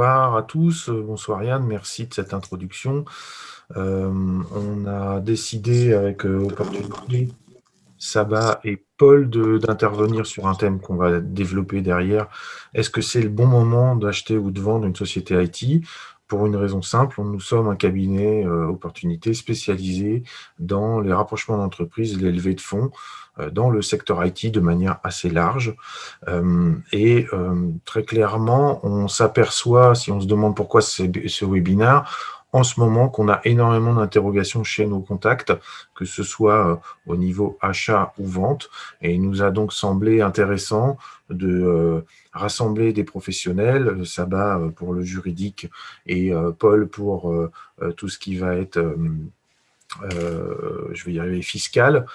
à tous, bonsoir Yann, merci de cette introduction. on a décidé avec Opportunité, Saba et Paul d'intervenir sur un thème qu'on va développer derrière. Est-ce que c'est le bon moment d'acheter ou de vendre une société IT pour une raison simple, nous sommes un cabinet euh, opportunité spécialisé dans les rapprochements d'entreprises, les de fonds, euh, dans le secteur IT de manière assez large. Euh, et très clairement, on s'aperçoit, si on se demande pourquoi ce webinaire, en ce moment qu'on a énormément d'interrogations chez nos contacts, que ce soit euh, au niveau achat ou vente. Et il nous a donc semblé intéressant de euh, rassembler des professionnels, Saba euh, pour le juridique et Paul pour tout ce qui va être, je vais y arriver, fiscal,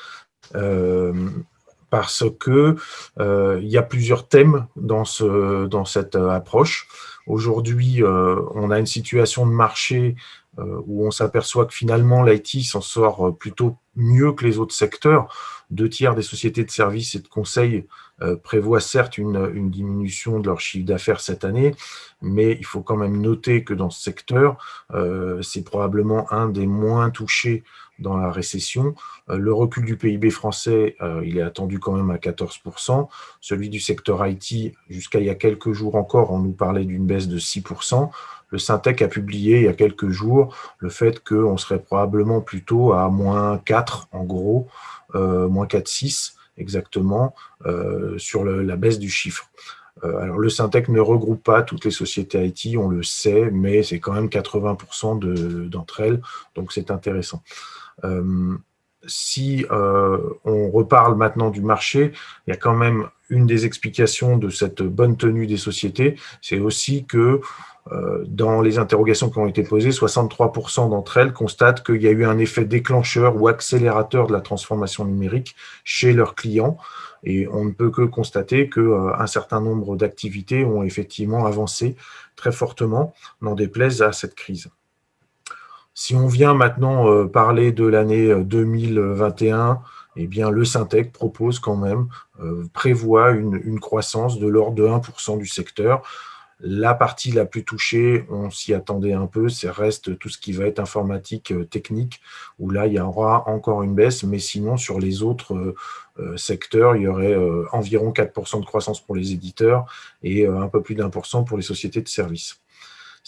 parce que il y a plusieurs thèmes dans cette approche. Aujourd'hui, euh, on a une situation de marché euh, où on s'aperçoit que finalement l'IT s'en sort euh, plutôt mieux que les autres secteurs. Deux tiers des sociétés de services et de conseils prévoient certes une, diminution de leur chiffre d'affaires cette année, mais il faut quand même noter que dans ce secteur, c'est probablement un des moins touchés dans la récession. le recul du PIB français, il est attendu quand même à 14%. Celui du secteur IT, jusqu'à il y a quelques jours encore, on nous parlait d'une baisse de 6% le Syntec a publié il y a quelques jours le fait qu'on serait probablement plutôt à moins 4, en gros, euh, moins 4,6 exactement, euh, sur la baisse du chiffre. Euh, alors, le Syntec ne regroupe pas toutes les sociétés IT, on le sait, mais c'est quand même 80% d'entre elles, donc c'est intéressant. Si on reparle maintenant du marché, il y a quand même une des explications de cette bonne tenue des sociétés, c'est aussi que euh, dans les interrogations qui ont été posées, 63% d'entre elles constatent qu'il y a eu un effet déclencheur ou accélérateur de la transformation numérique chez leurs clients. Et on ne peut que constater qu'un euh, certain nombre d'activités ont effectivement avancé très fortement, n'en déplaise à cette crise. Si on vient maintenant euh, parler de l'année 2021, eh bien, le Syntec propose quand même, prévoit une, croissance de l'ordre de 1% du secteur, la partie la plus touchée, on s'y attendait un peu, c'est reste tout ce qui va être informatique euh, technique, où là, il y aura encore une baisse, mais sinon, sur les autres euh, euh, secteurs, il y aurait environ 4% de croissance pour les éditeurs et un peu plus d'un pour cent pour les sociétés de services.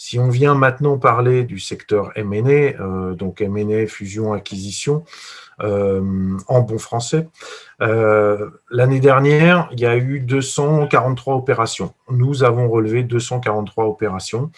Si on vient maintenant parler du secteur M&A, donc M&A, fusion, acquisition, euh, en bon français. Euh, l'année dernière, il y a eu 243 opérations. Nous avons relevé 243 opérations.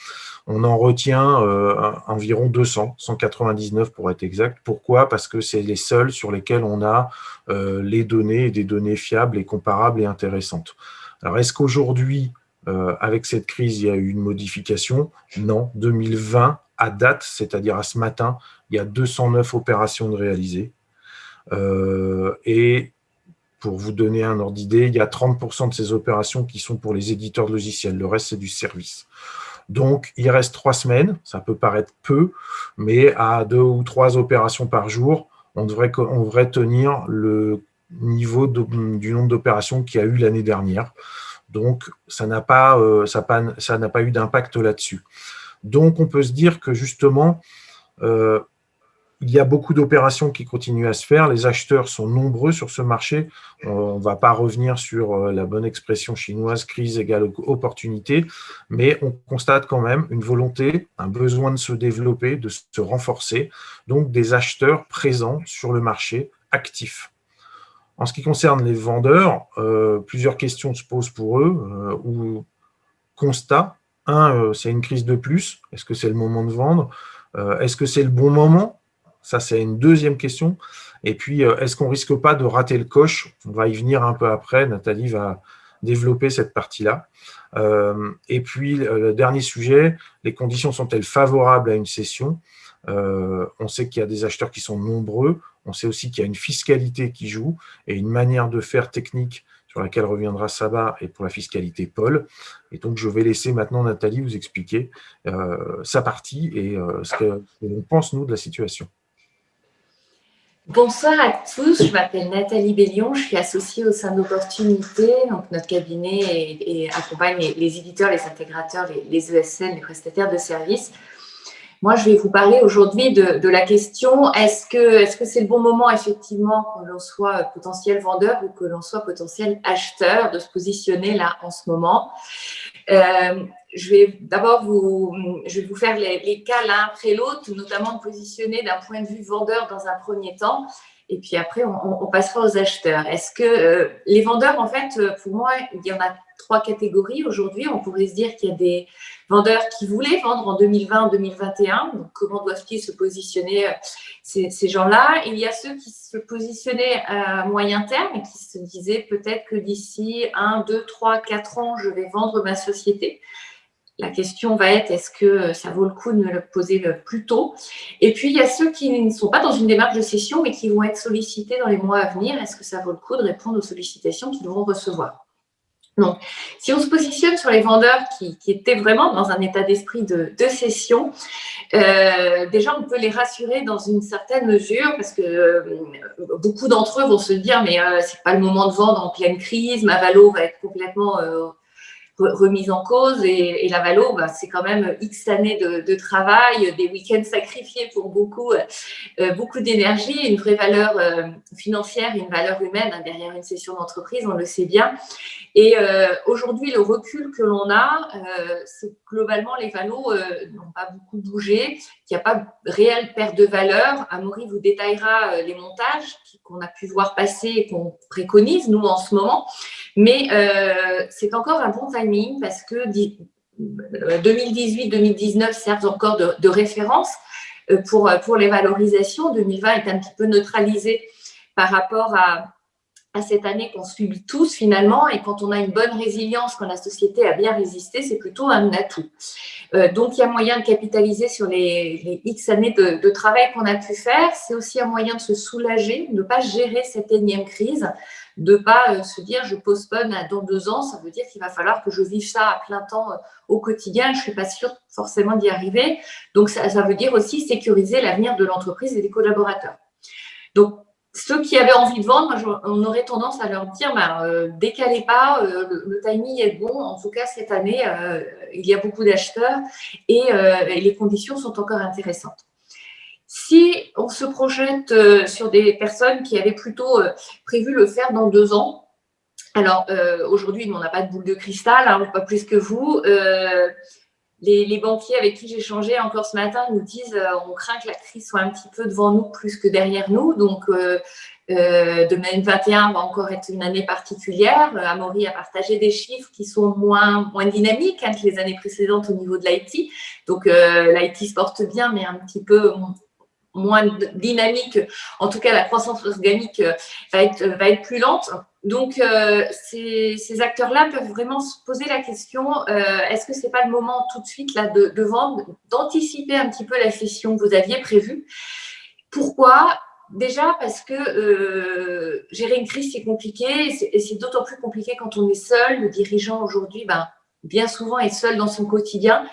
On en retient euh, environ 200, 199 pour être exact. Pourquoi? Parce que c'est les seuls sur lesquels on a les données, des données fiables et comparables et intéressantes. Alors, est-ce qu'aujourd'hui, avec cette crise, il y a eu une modification Non. 2020, à date, c'est-à-dire à ce matin, il y a 209 opérations de réalisées. Euh, et pour vous donner un ordre d'idée, il y a 30% de ces opérations qui sont pour les éditeurs de logiciels. Le reste, c'est du service. Donc, il reste trois semaines. Ça peut paraître peu, mais à deux ou trois opérations par jour, on devrait tenir le niveau du nombre d'opérations qu'il y a eu l'année dernière. Donc, ça n'a pas, euh, ça pas eu d'impact là-dessus. Donc, on peut se dire que justement, euh, il y a beaucoup d'opérations qui continuent à se faire. Les acheteurs sont nombreux sur ce marché. On ne va pas revenir sur euh, la bonne expression chinoise, crise égale opportunité, mais on constate quand même une volonté, un besoin de se développer, de se renforcer, donc des acheteurs présents sur le marché, actifs. En ce qui concerne les vendeurs, euh, plusieurs questions se posent pour eux, euh, ou constat. Un, c'est une crise de plus. Est-ce que c'est le moment de vendre? Est-ce que c'est le bon moment? Ça, c'est une deuxième question. Et puis, euh, est-ce qu'on risque pas de rater le coche? On va y venir un peu après. Nathalie va développer cette partie-là. Euh, et puis, le dernier sujet, les conditions sont-elles favorables à une cession euh, On sait qu'il y a des acheteurs qui sont nombreux. On sait aussi qu'il y a une fiscalité qui joue et une manière de faire technique sur laquelle reviendra Saba et pour la fiscalité Paul. Et donc, je vais laisser maintenant Nathalie vous expliquer sa partie et ce qu'on pense, nous, de la situation. Bonsoir à tous, je m'appelle Nathalie Bellion, je suis associée au sein d'Opportunité. Donc notre cabinet et, accompagne les, éditeurs, les intégrateurs, les, ESN, les prestataires de services. Moi, je vais vous parler aujourd'hui de, la question est-ce que c'est -ce c'est le bon moment, effectivement, que l'on soit potentiel vendeur ou que l'on soit potentiel acheteur, de se positionner là en ce moment? Euh, je vais d'abord vous, je vais vous faire les, cas l'un après l'autre, notamment de positionner d'un point de vue vendeur dans un premier temps, et puis après, on, passera aux acheteurs. Est-ce que euh, les vendeurs, en fait, pour moi, il y en a trois catégories aujourd'hui. On pourrait se dire qu'il y a des vendeurs qui voulaient vendre en 2020-2021. Donc, comment doivent-ils se positionner euh, ces, ces gens-là? Il y a ceux qui se positionnaient à moyen terme et qui se disaient peut-être que d'ici 1, 2, 3, 4 ans, je vais vendre ma société. La question va être, est-ce que ça vaut le coup de me le poser plus tôt? Et puis, il y a ceux qui ne sont pas dans une démarche de cession, mais qui vont être sollicités dans les mois à venir. Est-ce que ça vaut le coup de répondre aux sollicitations qu'ils vont recevoir? Donc, si on se positionne sur les vendeurs qui, étaient vraiment dans un état d'esprit de, cession, euh, déjà, on peut les rassurer dans une certaine mesure parce que euh, beaucoup d'entre eux vont se dire mais euh, c'est pas le moment de vendre en pleine crise, ma valo va être complètement remise en cause et, la Valo, bah, c'est quand même X années de, travail, des week-ends sacrifiés pour beaucoup, euh, beaucoup d'énergie, une vraie valeur euh, financière une valeur humaine hein, derrière une session d'entreprise, on le sait bien. Et euh, aujourd'hui, le recul que l'on a, c'est que globalement, les valos n'ont pas beaucoup bougé, qu'il n'y a pas réelle perte de valeur. Amaury vous détaillera les montages qu'on a pu voir passer et qu'on préconise, nous, en ce moment. Mais c'est encore un bon timing parce que 2018-2019 servent encore de, référence euh, pour, pour les valorisations. 2020 est un petit peu neutralisé par rapport à, à cette année qu'on subit tous finalement. Et quand on a une bonne résilience, quand la société a bien résisté, c'est plutôt un atout. Euh, donc, il y a moyen de capitaliser sur les, X années de, travail qu'on a pu faire. C'est aussi un moyen de se soulager, de ne pas gérer cette énième crise de pas euh, se dire je postpone dans deux ans, ça veut dire qu'il va falloir que je vive ça à plein temps euh, au quotidien, je ne suis pas sûre forcément d'y arriver. Donc, ça, veut dire aussi sécuriser l'avenir de l'entreprise et des collaborateurs. Donc, ceux qui avaient envie de vendre, on aurait tendance à leur dire, euh, décalez pas, le, timing est bon. En tout cas, cette année, il y a beaucoup d'acheteurs et, les conditions sont encore intéressantes. Si on se projette euh, sur des personnes qui avaient plutôt euh, prévu le faire dans deux ans, alors euh, aujourd'hui, on n'a pas de boule de cristal, hein, pas plus que vous. Les, banquiers avec qui j'ai changé encore ce matin nous disent on craint que la crise soit un petit peu devant nous plus que derrière nous. Donc, 2021 va encore être une année particulière. Amaury a partagé des chiffres qui sont moins, moins dynamiques hein, que les années précédentes au niveau de l'IT. Donc, l'IT se porte bien, mais un petit peu moins dynamique, en tout cas la croissance organique euh, va être, va être plus lente. Donc, euh, ces, acteurs-là peuvent vraiment se poser la question, euh, est-ce que ce n'est pas le moment tout de suite là, de, de vendre, d'anticiper un petit peu la session que vous aviez prévue? Pourquoi? Déjà parce que euh, gérer une crise, c'est compliqué, et c'est d'autant plus compliqué quand on est seul. Le dirigeant aujourd'hui, ben, bien souvent, est seul dans son quotidien.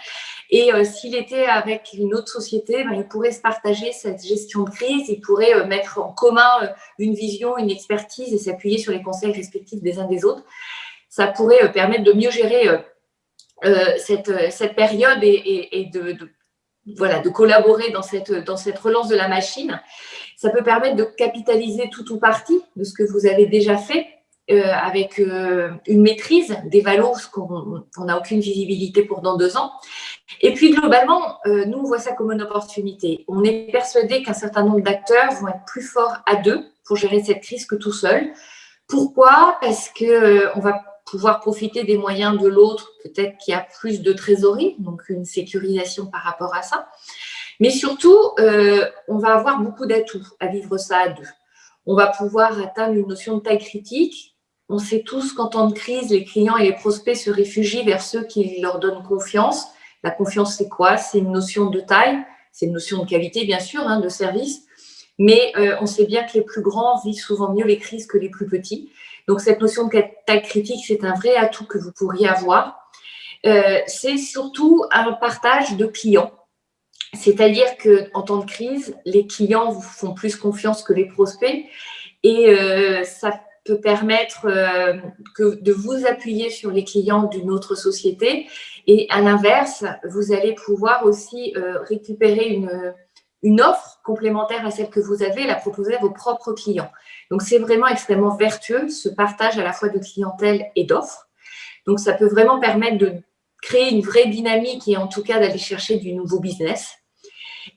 Et euh, s'il était avec une autre société, ben, il pourrait se partager cette gestion de crise, il pourrait euh, mettre en commun euh, une vision, une expertise et s'appuyer sur les conseils respectifs des uns des autres. Ça pourrait permettre de mieux gérer cette, cette, période et, de, voilà, de collaborer dans cette, dans cette relance de la machine. Ça peut permettre de capitaliser tout ou partie de ce que vous avez déjà fait avec une maîtrise des valeurs qu'on n'a aucune visibilité pour dans deux ans. Et puis, globalement, euh, nous, on voit ça comme une opportunité. On est persuadé qu'un certain nombre d'acteurs vont être plus forts à deux pour gérer cette crise que tout seul. Pourquoi? Parce qu'on euh, va pouvoir profiter des moyens de l'autre, peut-être qui a plus de trésorerie, donc une sécurisation par rapport à ça. Mais surtout, euh, on va avoir beaucoup d'atouts à vivre ça à deux. On va pouvoir atteindre une notion de taille critique. On sait tous qu'en temps de crise, les clients et les prospects se réfugient vers ceux qui leur donnent confiance la confiance, c'est quoi? C'est une notion de taille, c'est une notion de qualité, bien sûr, hein, de service. Mais euh, on sait bien que les plus grands vivent souvent mieux les crises que les plus petits. Donc, cette notion de taille critique, c'est un vrai atout que vous pourriez avoir. Euh, c'est surtout un partage de clients. C'est-à-dire qu'en temps de crise, les clients vous font plus confiance que les prospects et euh, ça permettre euh, que de vous appuyer sur les clients d'une autre société. Et à l'inverse, vous allez pouvoir aussi euh, récupérer une, une offre complémentaire à celle que vous avez la proposer à vos propres clients. Donc, c'est vraiment extrêmement vertueux, ce partage à la fois de clientèle et d'offres. Donc, ça peut vraiment permettre de créer une vraie dynamique et en tout cas d'aller chercher du nouveau business.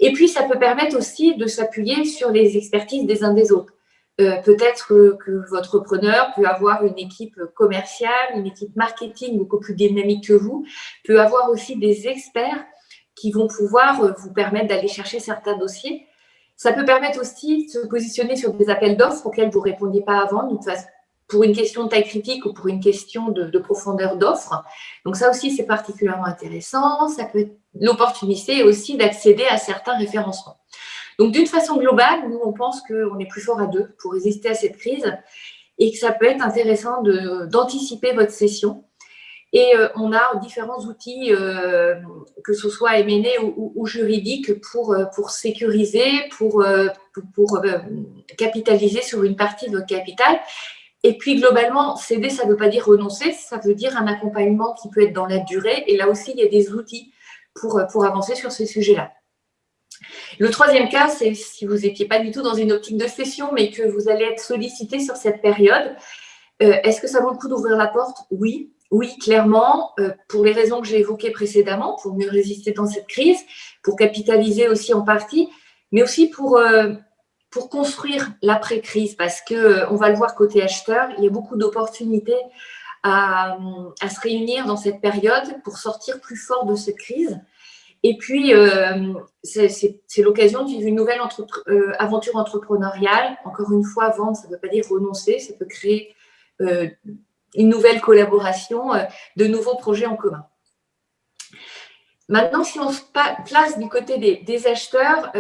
Et puis, ça peut permettre aussi de s'appuyer sur les expertises des uns des autres. Euh, peut-être que, votre preneur peut avoir une équipe commerciale, une équipe marketing beaucoup plus dynamique que vous, peut avoir aussi des experts qui vont pouvoir euh, vous permettre d'aller chercher certains dossiers. Ça peut permettre aussi de se positionner sur des appels d'offres auxquels vous ne répondiez pas avant, pour une question de taille critique ou pour une question de, de profondeur d'offre. Donc ça aussi, c'est particulièrement intéressant. Ça peut être l'opportunité aussi d'accéder à certains référencements. Donc, d'une façon globale, nous, on pense qu'on est plus fort à deux pour résister à cette crise et que ça peut être intéressant d'anticiper votre session. Et euh, on a différents outils, euh, que ce soit M&A ou, ou, juridiques, pour, euh, pour sécuriser, pour, pour, capitaliser sur une partie de votre capital. Et puis, globalement, céder, ça ne veut pas dire renoncer, ça veut dire un accompagnement qui peut être dans la durée. Et là aussi, il y a des outils pour, pour avancer sur ces sujets-là. Le troisième cas, c'est si vous n'étiez pas du tout dans une optique de session, mais que vous allez être sollicité sur cette période. Euh, est-ce que ça vaut le coup d'ouvrir la porte? Oui, oui, clairement, euh, pour les raisons que j'ai évoquées précédemment, pour mieux résister dans cette crise, pour capitaliser aussi en partie, mais aussi pour, euh, construire l'après-crise, parce qu'on on va le voir côté acheteur, il y a beaucoup d'opportunités à, se réunir dans cette période pour sortir plus fort de cette crise. Et puis, euh, c'est l'occasion de vivre une nouvelle euh, aventure entrepreneuriale. Encore une fois, vendre, ça ne veut pas dire renoncer, ça peut créer euh, une nouvelle collaboration, de nouveaux projets en commun. Maintenant, si on se place du côté des, acheteurs,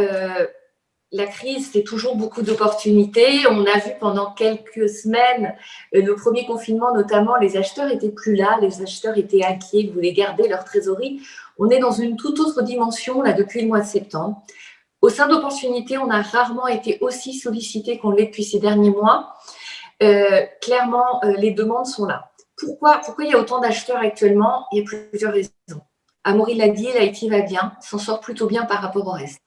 la crise, c'est toujours beaucoup d'opportunités. On a vu pendant quelques semaines, le premier confinement notamment, les acheteurs étaient plus là, les acheteurs étaient inquiets, voulaient garder leur trésorerie. On est dans une toute autre dimension là depuis le mois de septembre. Au sein d'opportunités, on a rarement été aussi sollicité qu'on l'est depuis ces derniers mois. Euh, clairement, euh, les demandes sont là. Pourquoi, pourquoi il y a autant d'acheteurs actuellement? Il y a plusieurs raisons. Amaury l'a dit, l'IT va bien, s'en sort plutôt bien par rapport au reste.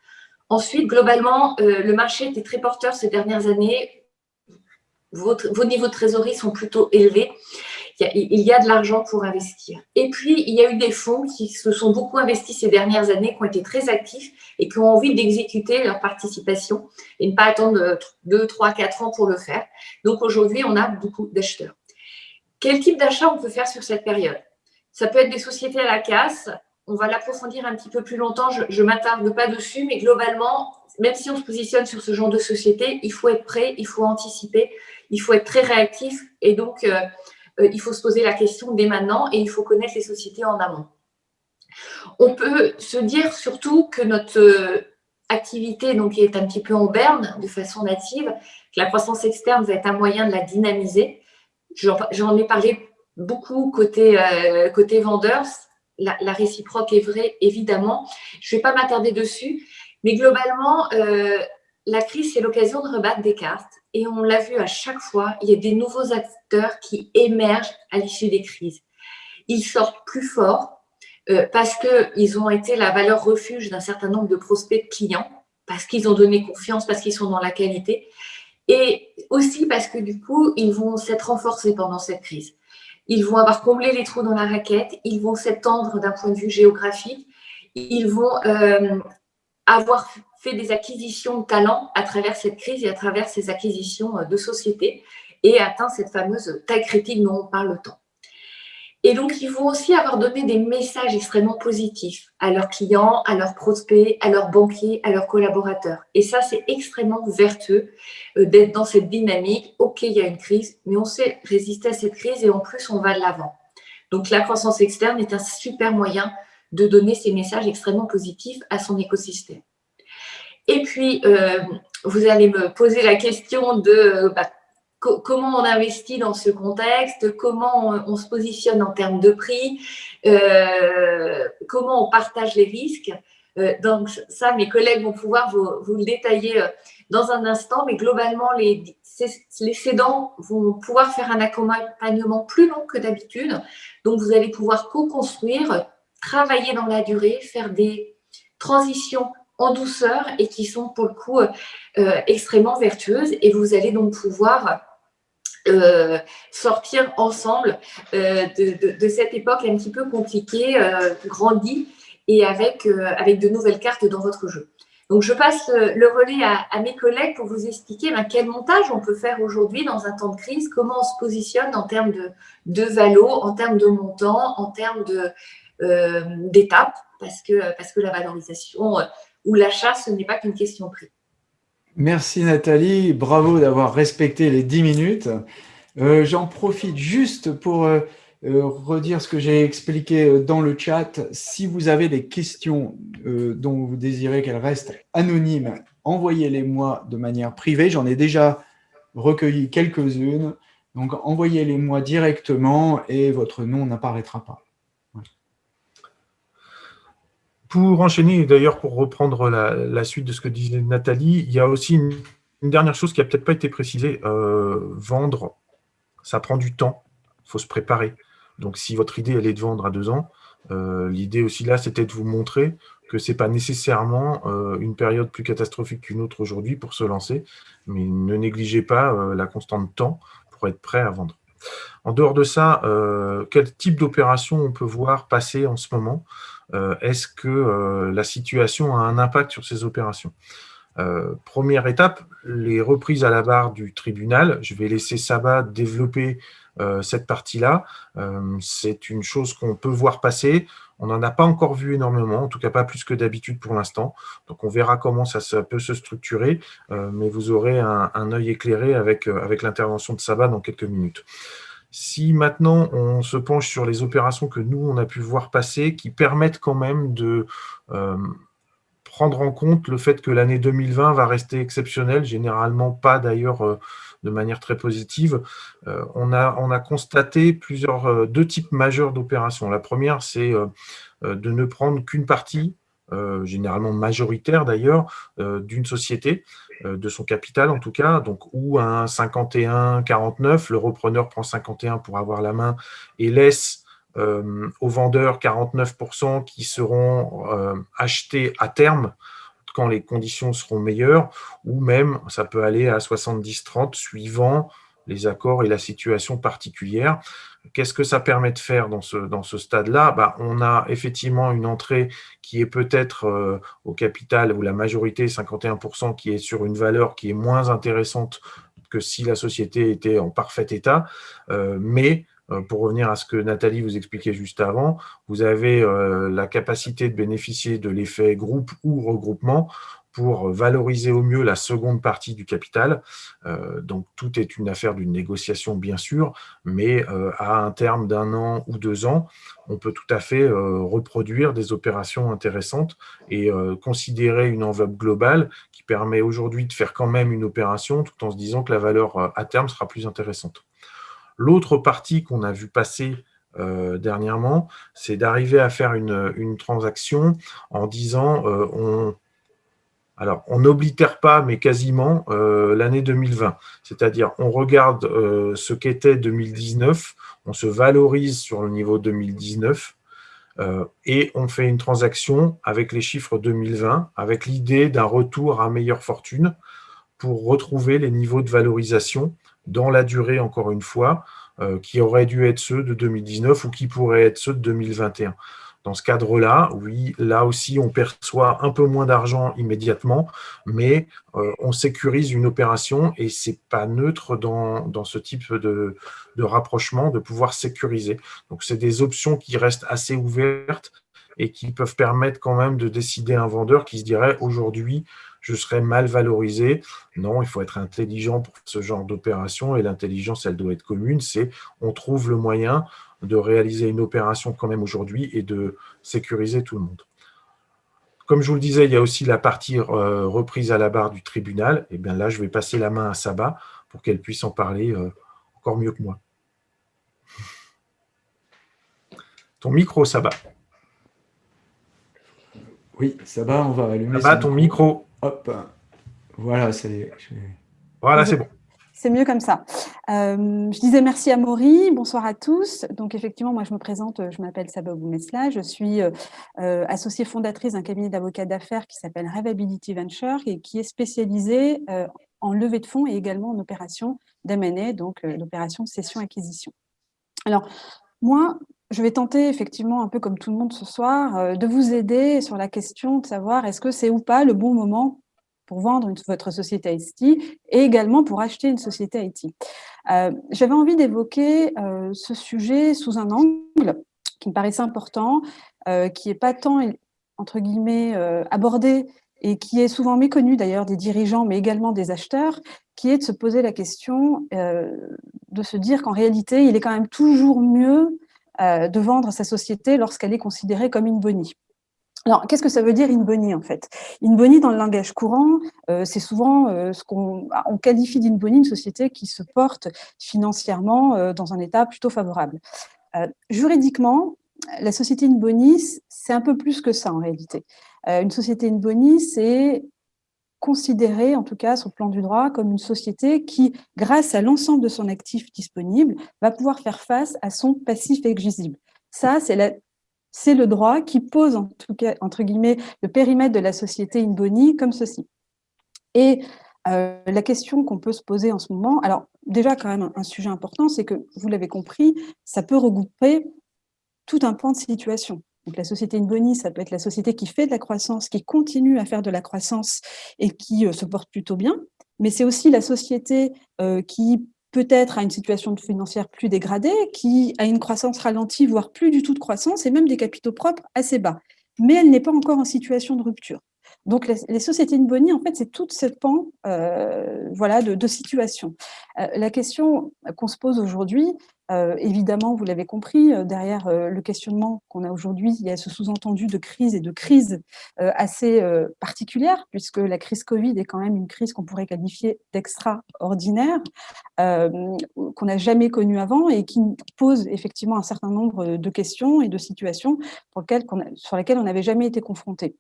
Ensuite, globalement, euh, le marché était très porteur ces dernières années. vos niveaux de trésorerie sont plutôt élevés. Il y, a, de l'argent pour investir. Et puis, il y a eu des fonds qui se sont beaucoup investis ces dernières années, qui ont été très actifs et qui ont envie d'exécuter leur participation et ne pas attendre 2, 3, 4 ans pour le faire. Donc, aujourd'hui, on a beaucoup d'acheteurs. Quel type d'achat on peut faire sur cette période? Ça peut être des sociétés à la casse, on va l'approfondir un petit peu plus longtemps, je ne m'attarde pas dessus, mais globalement, même si on se positionne sur ce genre de société, il faut être prêt, il faut anticiper, il faut être très réactif et donc euh, il faut se poser la question dès maintenant et il faut connaître les sociétés en amont. On peut se dire surtout que notre euh, activité donc, est un petit peu en berne de façon native, que la croissance externe va être un moyen de la dynamiser. J'en ai parlé beaucoup côté, côté vendeurs la, réciproque est vraie, évidemment. Je ne vais pas m'attarder dessus, mais globalement, euh, la crise, c'est l'occasion de rebattre des cartes. Et on l'a vu à chaque fois, il y a des nouveaux acteurs qui émergent à l'issue des crises. Ils sortent plus forts euh, parce qu'ils ont été la valeur refuge d'un certain nombre de prospects de clients, parce qu'ils ont donné confiance, parce qu'ils sont dans la qualité, et aussi parce que du coup, ils vont s'être renforcés pendant cette crise. Ils vont avoir comblé les trous dans la raquette, ils vont s'étendre d'un point de vue géographique, ils vont euh, avoir des acquisitions de talents à travers cette crise et à travers ces acquisitions euh, de sociétés et atteint cette fameuse taille critique dont on parle tant. Et donc, ils vont aussi avoir donné des messages extrêmement positifs à leurs clients, à leurs prospects, à leurs banquiers, à leurs collaborateurs. Et ça, c'est extrêmement vertueux euh, d'être dans cette dynamique. OK, il y a une crise, mais on sait résister à cette crise et en plus, on va de l'avant. Donc, la croissance externe est un super moyen de donner ces messages extrêmement positifs à son écosystème. Et puis, euh, vous allez me poser la question de bah, comment on investit dans ce contexte, comment on, se positionne en termes de prix, euh, comment on partage les risques. donc ça, mes collègues vont pouvoir vous, le détailler dans un instant, mais globalement, les, les cédants vont pouvoir faire un accompagnement plus long que d'habitude. Donc, vous allez pouvoir co-construire, travailler dans la durée, faire des transitions en douceur et qui sont pour le coup extrêmement vertueuses. Et vous allez donc pouvoir euh, sortir ensemble euh, de, cette époque un petit peu compliquée, euh, grandie et avec, avec de nouvelles cartes dans votre jeu. Donc, je passe le relais à, mes collègues pour vous expliquer ben, quel montage on peut faire aujourd'hui dans un temps de crise, comment on se positionne en termes de, de valo, en termes de montant, en termes d'étapes, parce, que, parce que la valorisation ou l'achat, ce n'est pas qu'une question prix. Merci Nathalie, bravo d'avoir respecté les 10 minutes. Euh, j'en profite juste pour euh, euh, redire ce que j'ai expliqué dans le chat. Si vous avez des questions dont vous désirez qu'elles restent anonymes, envoyez-les moi de manière privée. J'en ai déjà recueilli quelques-unes. Donc, envoyez-les moi directement et votre nom n'apparaîtra pas. Pour enchaîner, d'ailleurs, pour reprendre la, suite de ce que disait Nathalie, il y a aussi une, dernière chose qui n'a peut-être pas été précisée. Euh, vendre, ça prend du temps, il faut se préparer. Donc, si votre idée, elle est de vendre à deux ans, euh, l'idée aussi là, c'était de vous montrer que ce n'est pas nécessairement euh, une période plus catastrophique qu'une autre aujourd'hui pour se lancer, mais ne négligez pas la constante temps pour être prêt à vendre. En dehors de ça, quel type d'opération on peut voir passer en ce moment? Est-ce que euh, la situation a un impact sur ces opérations? Euh, première étape, les reprises à la barre du tribunal. Je vais laisser Sabat développer cette partie-là. C'est une chose qu'on peut voir passer. On n'en a pas encore vu énormément, en tout cas pas plus que d'habitude pour l'instant. Donc on verra comment ça, peut se structurer, mais vous aurez un, œil éclairé avec, avec l'intervention de Sabat dans quelques minutes. Si maintenant on se penche sur les opérations que nous, on a pu voir passer, qui permettent quand même de euh, prendre en compte le fait que l'année 2020 va rester exceptionnelle, généralement pas d'ailleurs euh, de manière très positive, euh, on, a, on a constaté plusieurs, deux types majeurs d'opérations. La première, c'est de ne prendre qu'une partie euh, généralement majoritaire d'ailleurs, euh, d'une société, euh, de son capital en tout cas, donc ou un 51-49, le repreneur prend 51 pour avoir la main et laisse aux vendeurs 49% qui seront achetés à terme quand les conditions seront meilleures, ou même ça peut aller à 70-30 suivant les accords et la situation particulière. Qu'est-ce que ça permet de faire dans ce, stade-là? Bah, On a effectivement une entrée qui est peut-être euh, au capital, ou la majorité, 51%, qui est sur une valeur qui est moins intéressante que si la société était en parfait état. Euh, mais euh, pour revenir à ce que Nathalie vous expliquait juste avant, vous avez la capacité de bénéficier de l'effet groupe ou regroupement pour valoriser au mieux la seconde partie du capital. Euh, donc, tout est une affaire d'une négociation, bien sûr, mais euh, à un terme d'un an ou deux ans, on peut tout à fait euh, reproduire des opérations intéressantes et considérer une enveloppe globale qui permet aujourd'hui de faire quand même une opération tout en se disant que la valeur à terme sera plus intéressante. L'autre partie qu'on a vu passer dernièrement, c'est d'arriver à faire une, une, transaction en disant on, alors, on n'oblitère pas, mais quasiment, euh, l'année 2020. C'est-à-dire, on regarde euh, ce qu'était 2019, on se valorise sur le niveau 2019, euh, et on fait une transaction avec les chiffres 2020, avec l'idée d'un retour à meilleure fortune pour retrouver les niveaux de valorisation dans la durée, encore une fois, qui auraient dû être ceux de 2019 ou qui pourraient être ceux de 2021. Dans ce cadre-là, oui, là aussi, on perçoit un peu moins d'argent immédiatement, mais euh, on sécurise une opération et ce n'est pas neutre dans, dans ce type de, de, rapprochement de pouvoir sécuriser. Donc, c'est des options qui restent assez ouvertes et qui peuvent permettre quand même de décider un vendeur qui se dirait aujourd'hui, je serais mal valorisé. Non, il faut être intelligent pour ce genre d'opération et l'intelligence, elle doit être commune. C'est on trouve le moyen de réaliser une opération quand même aujourd'hui et de sécuriser tout le monde. Comme je vous le disais, il y a aussi la partie euh, reprise à la barre du tribunal. Et bien là, je vais passer la main à Saba pour qu'elle puisse en parler euh, encore mieux que moi. Ton micro, Saba. Oui, ça va, on va allumer. Ça va, ton micro. Hop, voilà, c'est... Voilà, c'est bon. C'est mieux comme ça. Euh, je disais merci à Maury, bonsoir à tous. Donc effectivement, moi je me présente, je m'appelle Sabah Boumesla, je suis euh, associée fondatrice d'un cabinet d'avocats d'affaires qui s'appelle Revability Venture et qui est spécialisé euh, en levée de fonds et également en opération d'M&A, donc l'opération cession-acquisition. Alors, moi, je vais tenter effectivement, un peu comme tout le monde ce soir, de vous aider sur la question de savoir est-ce que c'est ou pas le bon moment pour vendre votre société IT et également pour acheter une société IT. Euh, j'avais envie d'évoquer euh, ce sujet sous un angle qui me paraissait important, euh, qui n'est pas tant, entre guillemets, abordé et qui est souvent méconnu d'ailleurs des dirigeants, mais également des acheteurs, qui est de se poser la question, de se dire qu'en réalité, il est quand même toujours mieux de vendre sa société lorsqu'elle est considérée comme une bonie. Alors, qu'est-ce que ça veut dire in boni en fait? In boni, dans le langage courant, euh, c'est souvent euh, ce qu'on on qualifie d'in boni une société qui se porte financièrement euh, dans un état plutôt favorable. juridiquement, la société in boni, c'est un peu plus que ça en réalité. une société in boni, c'est considéré, en tout cas sur le plan du droit, comme une société qui, grâce à l'ensemble de son actif disponible, va pouvoir faire face à son passif exigible. Ça, c'est la c'est le droit qui pose, en tout cas, entre guillemets, le périmètre de la société in boni comme ceci. Et euh, la question qu'on peut se poser en ce moment, alors déjà quand même un sujet important, c'est que, vous l'avez compris, ça peut regrouper tout un pan de situation. Donc la société in boni, ça peut être la société qui fait de la croissance, qui continue à faire de la croissance et qui euh, se porte plutôt bien, mais c'est aussi la société euh, qui peut-être à une situation financière plus dégradée, qui a une croissance ralentie, voire plus du tout de croissance, et même des capitaux propres assez bas. Mais elle n'est pas encore en situation de rupture. Donc, les, sociétés de boni, en fait, c'est tout ce pan euh, voilà, de, de situation. Euh, la question qu'on se pose aujourd'hui, euh, évidemment, vous l'avez compris, derrière le questionnement qu'on a aujourd'hui, il y a ce sous-entendu de crise et de crise assez particulière, puisque la crise Covid est quand même une crise qu'on pourrait qualifier d'extraordinaire, qu'on n'a jamais connue avant et qui pose effectivement un certain nombre de questions et de situations sur lesquelles on n'avait jamais été confronté.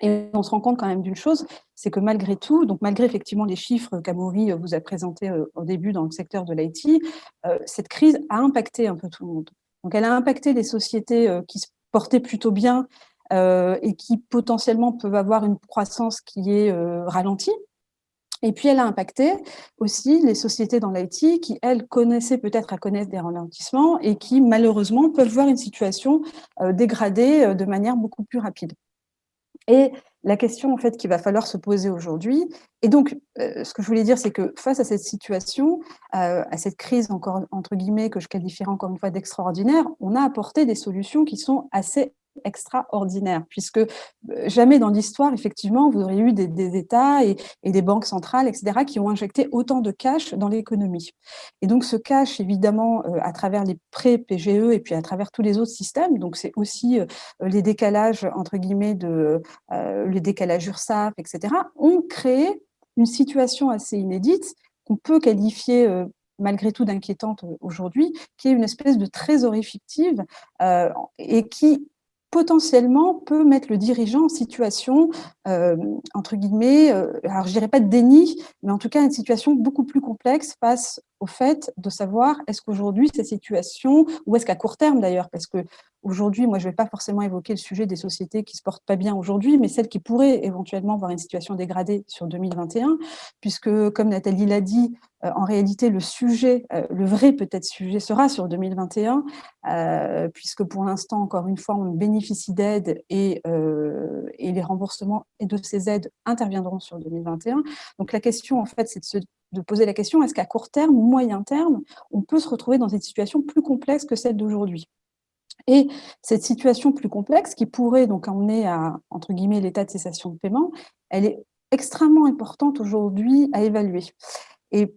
Et on se rend compte quand même d'une chose, c'est que malgré tout, donc malgré effectivement les chiffres qu'Amaury euh, vous a présentés euh, au début dans le secteur de l'IT, euh, cette crise a impacté un peu tout le monde. Donc elle a impacté les sociétés qui se portaient plutôt bien et qui potentiellement peuvent avoir une croissance qui est ralentie. Et puis elle a impacté aussi les sociétés dans l'IT qui, elles, connaissaient peut-être à connaître des ralentissements et qui, malheureusement, peuvent voir une situation dégradée de manière beaucoup plus rapide. Et la question en fait qu'il va falloir se poser aujourd'hui, et donc euh, ce que je voulais dire, c'est que face à cette situation, euh, à cette crise encore entre guillemets que je qualifierais encore une fois d'extraordinaire, on a apporté des solutions qui sont assez extraordinaire, puisque euh, jamais dans l'histoire, effectivement, vous auriez eu des, États et, des banques centrales, etc., qui ont injecté autant de cash dans l'économie. Et donc, ce cash, évidemment, euh, à travers les prêts PGE et puis à travers tous les autres systèmes, donc c'est aussi euh, les décalages, entre guillemets, de les décalages URSAF, etc., ont créé une situation assez inédite qu'on peut qualifier malgré tout d'inquiétante aujourd'hui, qui est une espèce de trésorerie fictive et qui potentiellement peut mettre le dirigeant en situation, euh, entre guillemets, euh, alors je dirais pas de déni, mais en tout cas une situation beaucoup plus complexe face au fait de savoir est-ce qu'aujourd'hui cette situation, ou est-ce qu'à court terme d'ailleurs, parce que Aujourd'hui, moi, je ne vais pas forcément évoquer le sujet des sociétés qui ne se portent pas bien aujourd'hui, mais celles qui pourraient éventuellement avoir une situation dégradée sur 2021, puisque, comme Nathalie l'a dit, euh, en réalité, le sujet, euh, le vrai peut-être sujet sera sur 2021, euh, puisque pour l'instant, encore une fois, on bénéficie d'aides et, les remboursements de ces aides interviendront sur 2021. Donc la question, en fait, c'est de de poser la question, est-ce qu'à court terme moyen terme, on peut se retrouver dans une situation plus complexe que celle d'aujourd'hui? Et cette situation plus complexe qui pourrait donc emmener à, entre guillemets, l'état de cessation de paiement, elle est extrêmement importante aujourd'hui à évaluer. Et,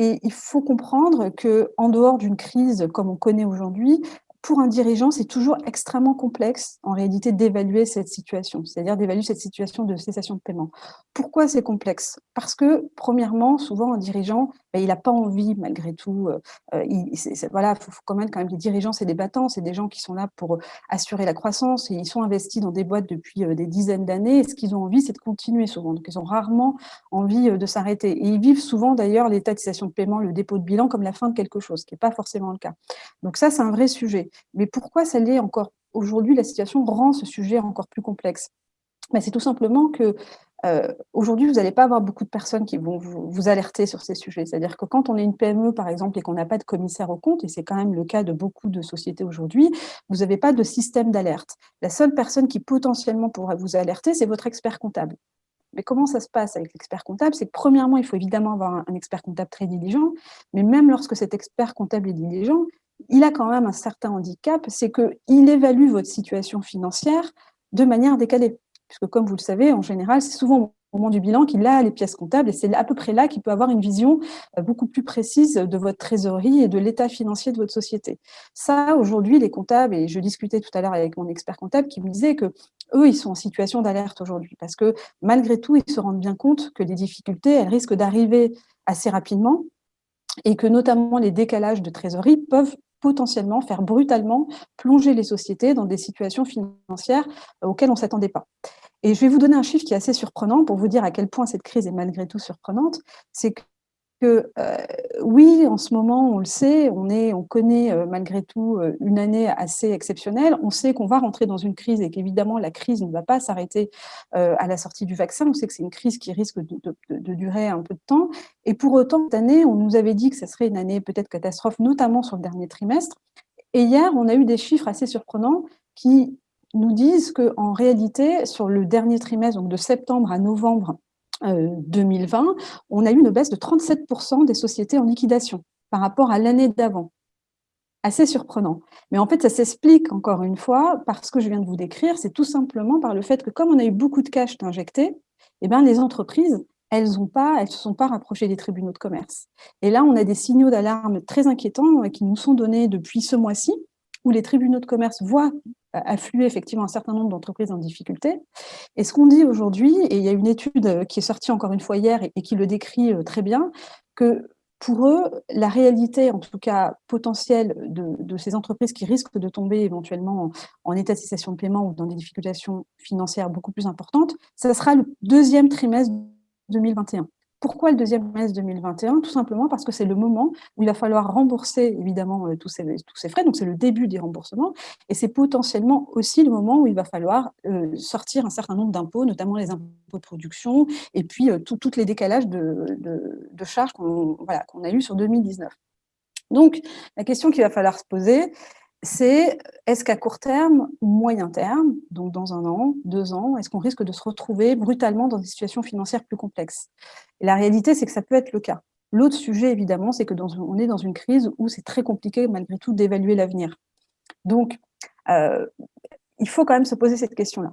il faut comprendre qu'en dehors d'une crise comme on connaît aujourd'hui, pour un dirigeant, c'est toujours extrêmement complexe, en réalité, d'évaluer cette situation, c'est-à-dire d'évaluer cette situation de cessation de paiement. Pourquoi c'est complexe? Parce que, premièrement, souvent, un dirigeant, ben, il n'a pas envie, malgré tout, euh, euh, il, faut, faut quand même, quand même, les dirigeants, c'est des battants, c'est des gens qui sont là pour assurer la croissance, et ils sont investis dans des boîtes depuis euh, des dizaines d'années, et ce qu'ils ont envie, c'est de continuer souvent, donc ils ont rarement envie de s'arrêter. Et ils vivent souvent, d'ailleurs, l'état de cessation de paiement, le dépôt de bilan, comme la fin de quelque chose, ce qui n'est pas forcément le cas. Donc ça, c'est un vrai sujet. Mais pourquoi ça l'est encore? Aujourd'hui, la situation rend ce sujet encore plus complexe. Ben, c'est tout simplement que euh, aujourd'hui, vous n'allez pas avoir beaucoup de personnes qui vont vous, alerter sur ces sujets. C'est-à-dire que quand on est une PME, par exemple, et qu'on n'a pas de commissaire au compte, et c'est quand même le cas de beaucoup de sociétés aujourd'hui, vous n'avez pas de système d'alerte. La seule personne qui potentiellement pourra vous alerter, c'est votre expert comptable. Mais comment ça se passe avec l'expert comptable? C'est que premièrement, il faut évidemment avoir un expert comptable très diligent, mais même lorsque cet expert comptable est diligent, il a quand même un certain handicap, c'est qu'il évalue votre situation financière de manière décalée. Puisque comme vous le savez, en général, c'est souvent au moment du bilan qu'il a les pièces comptables et c'est à peu près là qu'il peut avoir une vision euh, beaucoup plus précise de votre trésorerie et de l'état financier de votre société. Ça, aujourd'hui, les comptables, et je discutais tout à l'heure avec mon expert comptable qui me disait que eux, ils sont en situation d'alerte aujourd'hui parce que malgré tout, ils se rendent bien compte que les difficultés, elles risquent d'arriver assez rapidement et que notamment les décalages de trésorerie peuvent potentiellement faire brutalement plonger les sociétés dans des situations financières euh, auxquelles on ne s'attendait pas. Et je vais vous donner un chiffre qui est assez surprenant pour vous dire à quel point cette crise est malgré tout surprenante. C'est que euh, oui, en ce moment, on le sait, on, est, on connaît euh, malgré tout euh, une année assez exceptionnelle. On sait qu'on va rentrer dans une crise et qu'évidemment, la crise ne va pas s'arrêter à la sortie du vaccin. On sait que c'est une crise qui risque de, de, durer un peu de temps. Et pour autant, cette année, on nous avait dit que ce serait une année peut-être catastrophe, notamment sur le dernier trimestre. Et hier, on a eu des chiffres assez surprenants qui nous disent qu'en réalité, sur le dernier trimestre, donc de septembre à novembre 2020, euh, on a eu une baisse de 37% des sociétés en liquidation par rapport à l'année d'avant. Assez surprenant. Mais en fait, ça s'explique encore une fois par ce que je viens de vous décrire, c'est tout simplement par le fait que comme on a eu beaucoup de cash injecté, eh bien, les entreprises, elles ne elles se sont pas rapprochées des tribunaux de commerce. Et là, on a des signaux d'alarme très inquiétants euh, qui nous sont donnés depuis ce mois-ci, où les tribunaux de commerce voient affluer effectivement un certain nombre d'entreprises en difficulté. Et ce qu'on dit aujourd'hui, et il y a une étude qui est sortie encore une fois hier et, qui le décrit euh, très bien, que pour eux, la réalité, en tout cas potentielle, de, ces entreprises qui risquent de tomber éventuellement en, état de cessation de paiement ou dans des difficultés financières beaucoup plus importantes, ça sera le deuxième trimestre 2021. Pourquoi le deuxième trimestre 2021 Tout simplement parce que c'est le moment où il va falloir rembourser évidemment euh, tous ces, frais, donc c'est le début des remboursements, et c'est potentiellement aussi le moment où il va falloir euh, sortir un certain nombre d'impôts, notamment les impôts de production, et puis euh, tous les décalages de, charges qu'on a eu sur 2019. Donc, la question qu'il va falloir se poser, c'est est-ce qu'à court terme ou moyen terme, donc dans un an, deux ans, est-ce qu'on risque de se retrouver brutalement dans des situations financières plus complexes? Et la réalité, c'est que ça peut être le cas. L'autre sujet, évidemment, c'est que on est dans une crise où c'est très compliqué, malgré tout, d'évaluer l'avenir. Donc, euh, il faut quand même se poser cette question-là.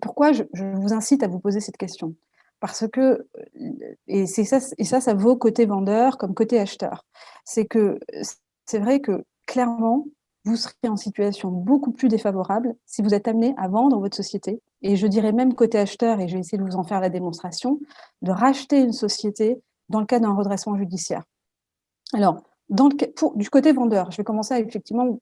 Pourquoi je, vous incite à vous poser cette question? Parce que, et, ça, et ça, ça vaut côté vendeur comme côté acheteur, c'est que c'est vrai que, clairement, vous serez en situation beaucoup plus défavorable si vous êtes amené à vendre votre société. Et je dirais même côté acheteur, et je vais essayer de vous en faire la démonstration, de racheter une société dans le cas d'un redressement judiciaire. Alors, du côté vendeur, je vais commencer à effectivement,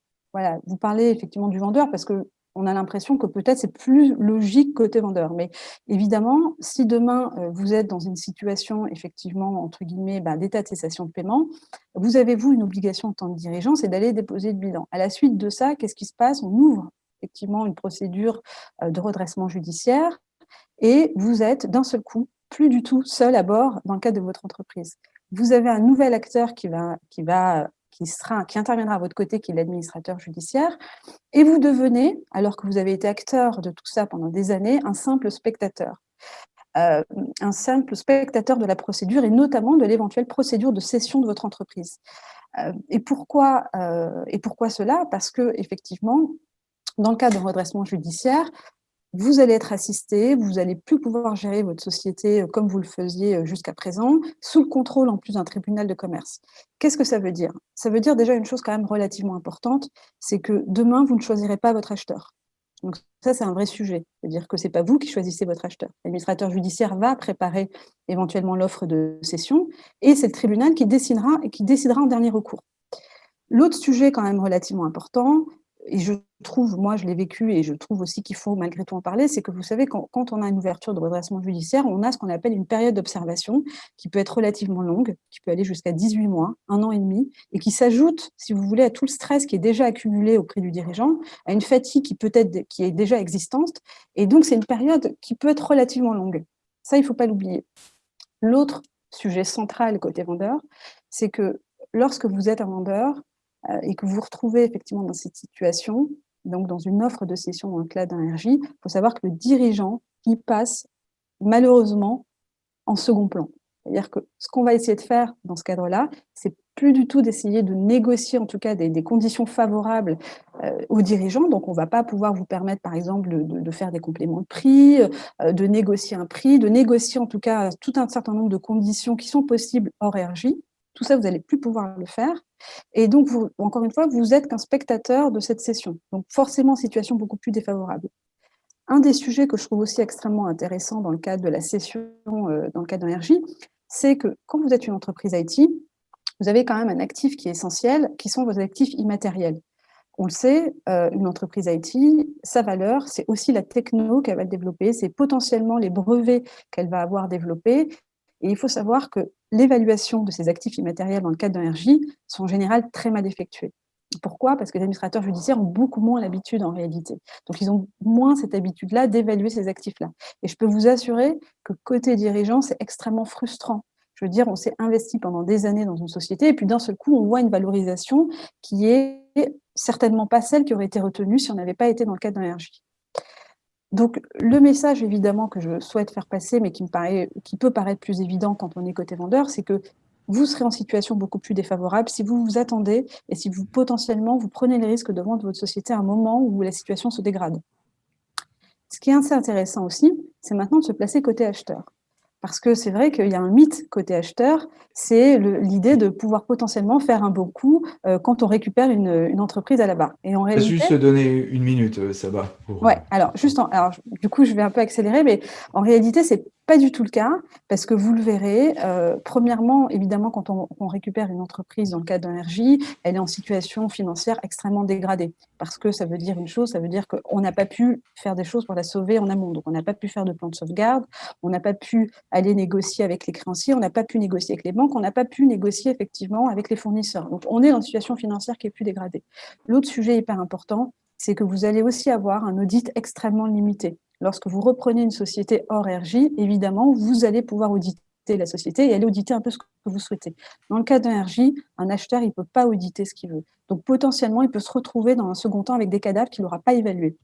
vous parler effectivement du vendeur parce que on a l'impression que peut-être c'est plus logique côté vendeur. Mais évidemment, si demain euh, vous êtes dans une situation effectivement, entre guillemets, bah, d'état de cessation de paiement, vous avez, vous, une obligation en tant que dirigeant, c'est d'aller déposer le bilan. À la suite de ça, qu'est-ce qui se passe? On ouvre effectivement une procédure euh, de redressement judiciaire et vous êtes d'un seul coup plus du tout seul à bord dans le cadre de votre entreprise. Vous avez un nouvel acteur qui va, qui va qui, interviendra à votre côté, qui est l'administrateur judiciaire, et vous devenez, alors que vous avez été acteur de tout ça pendant des années, un simple spectateur. Euh, un simple spectateur de la procédure et notamment de l'éventuelle procédure de cession de votre entreprise. Euh, et, pourquoi, euh, et pourquoi cela? Parce que effectivement, dans le cas d'un redressement judiciaire, vous allez être assisté, vous n'allez plus pouvoir gérer votre société comme vous le faisiez jusqu'à présent, sous le contrôle en plus d'un tribunal de commerce. Qu'est-ce que ça veut dire? Ça veut dire déjà une chose quand même relativement importante, c'est que demain, vous ne choisirez pas votre acheteur. Donc ça, c'est un vrai sujet. C'est-à-dire que ce n'est pas vous qui choisissez votre acheteur. L'administrateur judiciaire va préparer éventuellement l'offre de cession et c'est le tribunal qui décidera, qui décidera en dernier recours. L'autre sujet quand même relativement important, et je trouve, moi je l'ai vécu et je trouve aussi qu'il faut malgré tout en parler, c'est que vous savez, quand, on a une ouverture de redressement judiciaire, on a ce qu'on appelle une période d'observation qui peut être relativement longue, qui peut aller jusqu'à 18 mois, un an et demi, et qui s'ajoute, si vous voulez, à tout le stress qui est déjà accumulé auprès du dirigeant, à une fatigue qui peut être qui est déjà existante, et donc c'est une période qui peut être relativement longue. Ça, il ne faut pas l'oublier. L'autre sujet central côté vendeur, c'est que lorsque vous êtes un vendeur, et que vous vous retrouvez effectivement dans cette situation, donc dans une offre de cession dans le cadre d'un RJ, il faut savoir que le dirigeant, il passe malheureusement en second plan. C'est-à-dire que ce qu'on va essayer de faire dans ce cadre-là, c'est plus du tout d'essayer de négocier en tout cas des, conditions favorables euh, aux dirigeants. Donc, on ne va pas pouvoir vous permettre, par exemple, de, faire des compléments de prix, euh, de négocier un prix, de négocier en tout cas tout un certain nombre de conditions qui sont possibles hors RJ. Tout ça, vous n'allez plus pouvoir le faire. Et donc, encore une fois, vous êtes qu'un spectateur de cette session. Donc, forcément, situation beaucoup plus défavorable. Un des sujets que je trouve aussi extrêmement intéressant dans le cadre de la session, euh, dans le cadre d'un c'est que quand vous êtes une entreprise IT, vous avez quand même un actif qui est essentiel, qui sont vos actifs immatériels. On le sait, euh, une entreprise IT, sa valeur, c'est aussi la techno qu'elle va développer, c'est potentiellement les brevets qu'elle va avoir développés, et il faut savoir que l'évaluation de ces actifs immatériels dans le cadre d'un RJ sont en général très mal effectuées. Pourquoi? Parce que les administrateurs judiciaires ont beaucoup moins l'habitude en réalité. Donc, ils ont moins cette habitude-là d'évaluer ces actifs-là. Et je peux vous assurer que côté dirigeant, c'est extrêmement frustrant. Je veux dire, on s'est investi pendant des années dans une société et puis d'un seul coup, on voit une valorisation qui est certainement pas celle qui aurait été retenue si on n'avait pas été dans le cadre d'un RJ. Donc, le message, évidemment, que je souhaite faire passer, mais qui, me paraît, qui peut paraître plus évident quand on est côté vendeur, c'est que vous serez en situation beaucoup plus défavorable si vous vous attendez et si vous, potentiellement, vous prenez les risques de vendre votre société à un moment où la situation se dégrade. Ce qui est assez intéressant aussi, c'est maintenant de se placer côté acheteur. Parce que c'est vrai qu'il y a un mythe côté acheteur, c'est l'idée de pouvoir potentiellement faire un bon coup euh, quand on récupère une, entreprise à la barre. Et en réalité, juste donner une minute, euh, ça va. Ouais, alors juste, alors du coup, je vais un peu accélérer, mais en réalité, c'est pas du tout le cas, parce que vous le verrez, euh, premièrement, évidemment, quand on, récupère une entreprise dans le cadre RJ, elle est en situation financière extrêmement dégradée, parce que ça veut dire une chose, ça veut dire qu'on n'a pas pu faire des choses pour la sauver en amont, donc on n'a pas pu faire de plan de sauvegarde, on n'a pas pu aller négocier avec les créanciers, on n'a pas pu négocier avec les banques, on n'a pas pu négocier effectivement avec les fournisseurs. Donc on est dans une situation financière qui est plus dégradée. L'autre sujet hyper important, c'est que vous allez aussi avoir un audit extrêmement limité. Lorsque vous reprenez une société hors RJ, évidemment, vous allez pouvoir auditer la société et aller auditer un peu ce que vous souhaitez. Dans le cas d'un RJ, un acheteur, il ne peut pas auditer ce qu'il veut. Donc potentiellement, il peut se retrouver dans un second temps avec des cadavres qu'il n'aura pas évalués.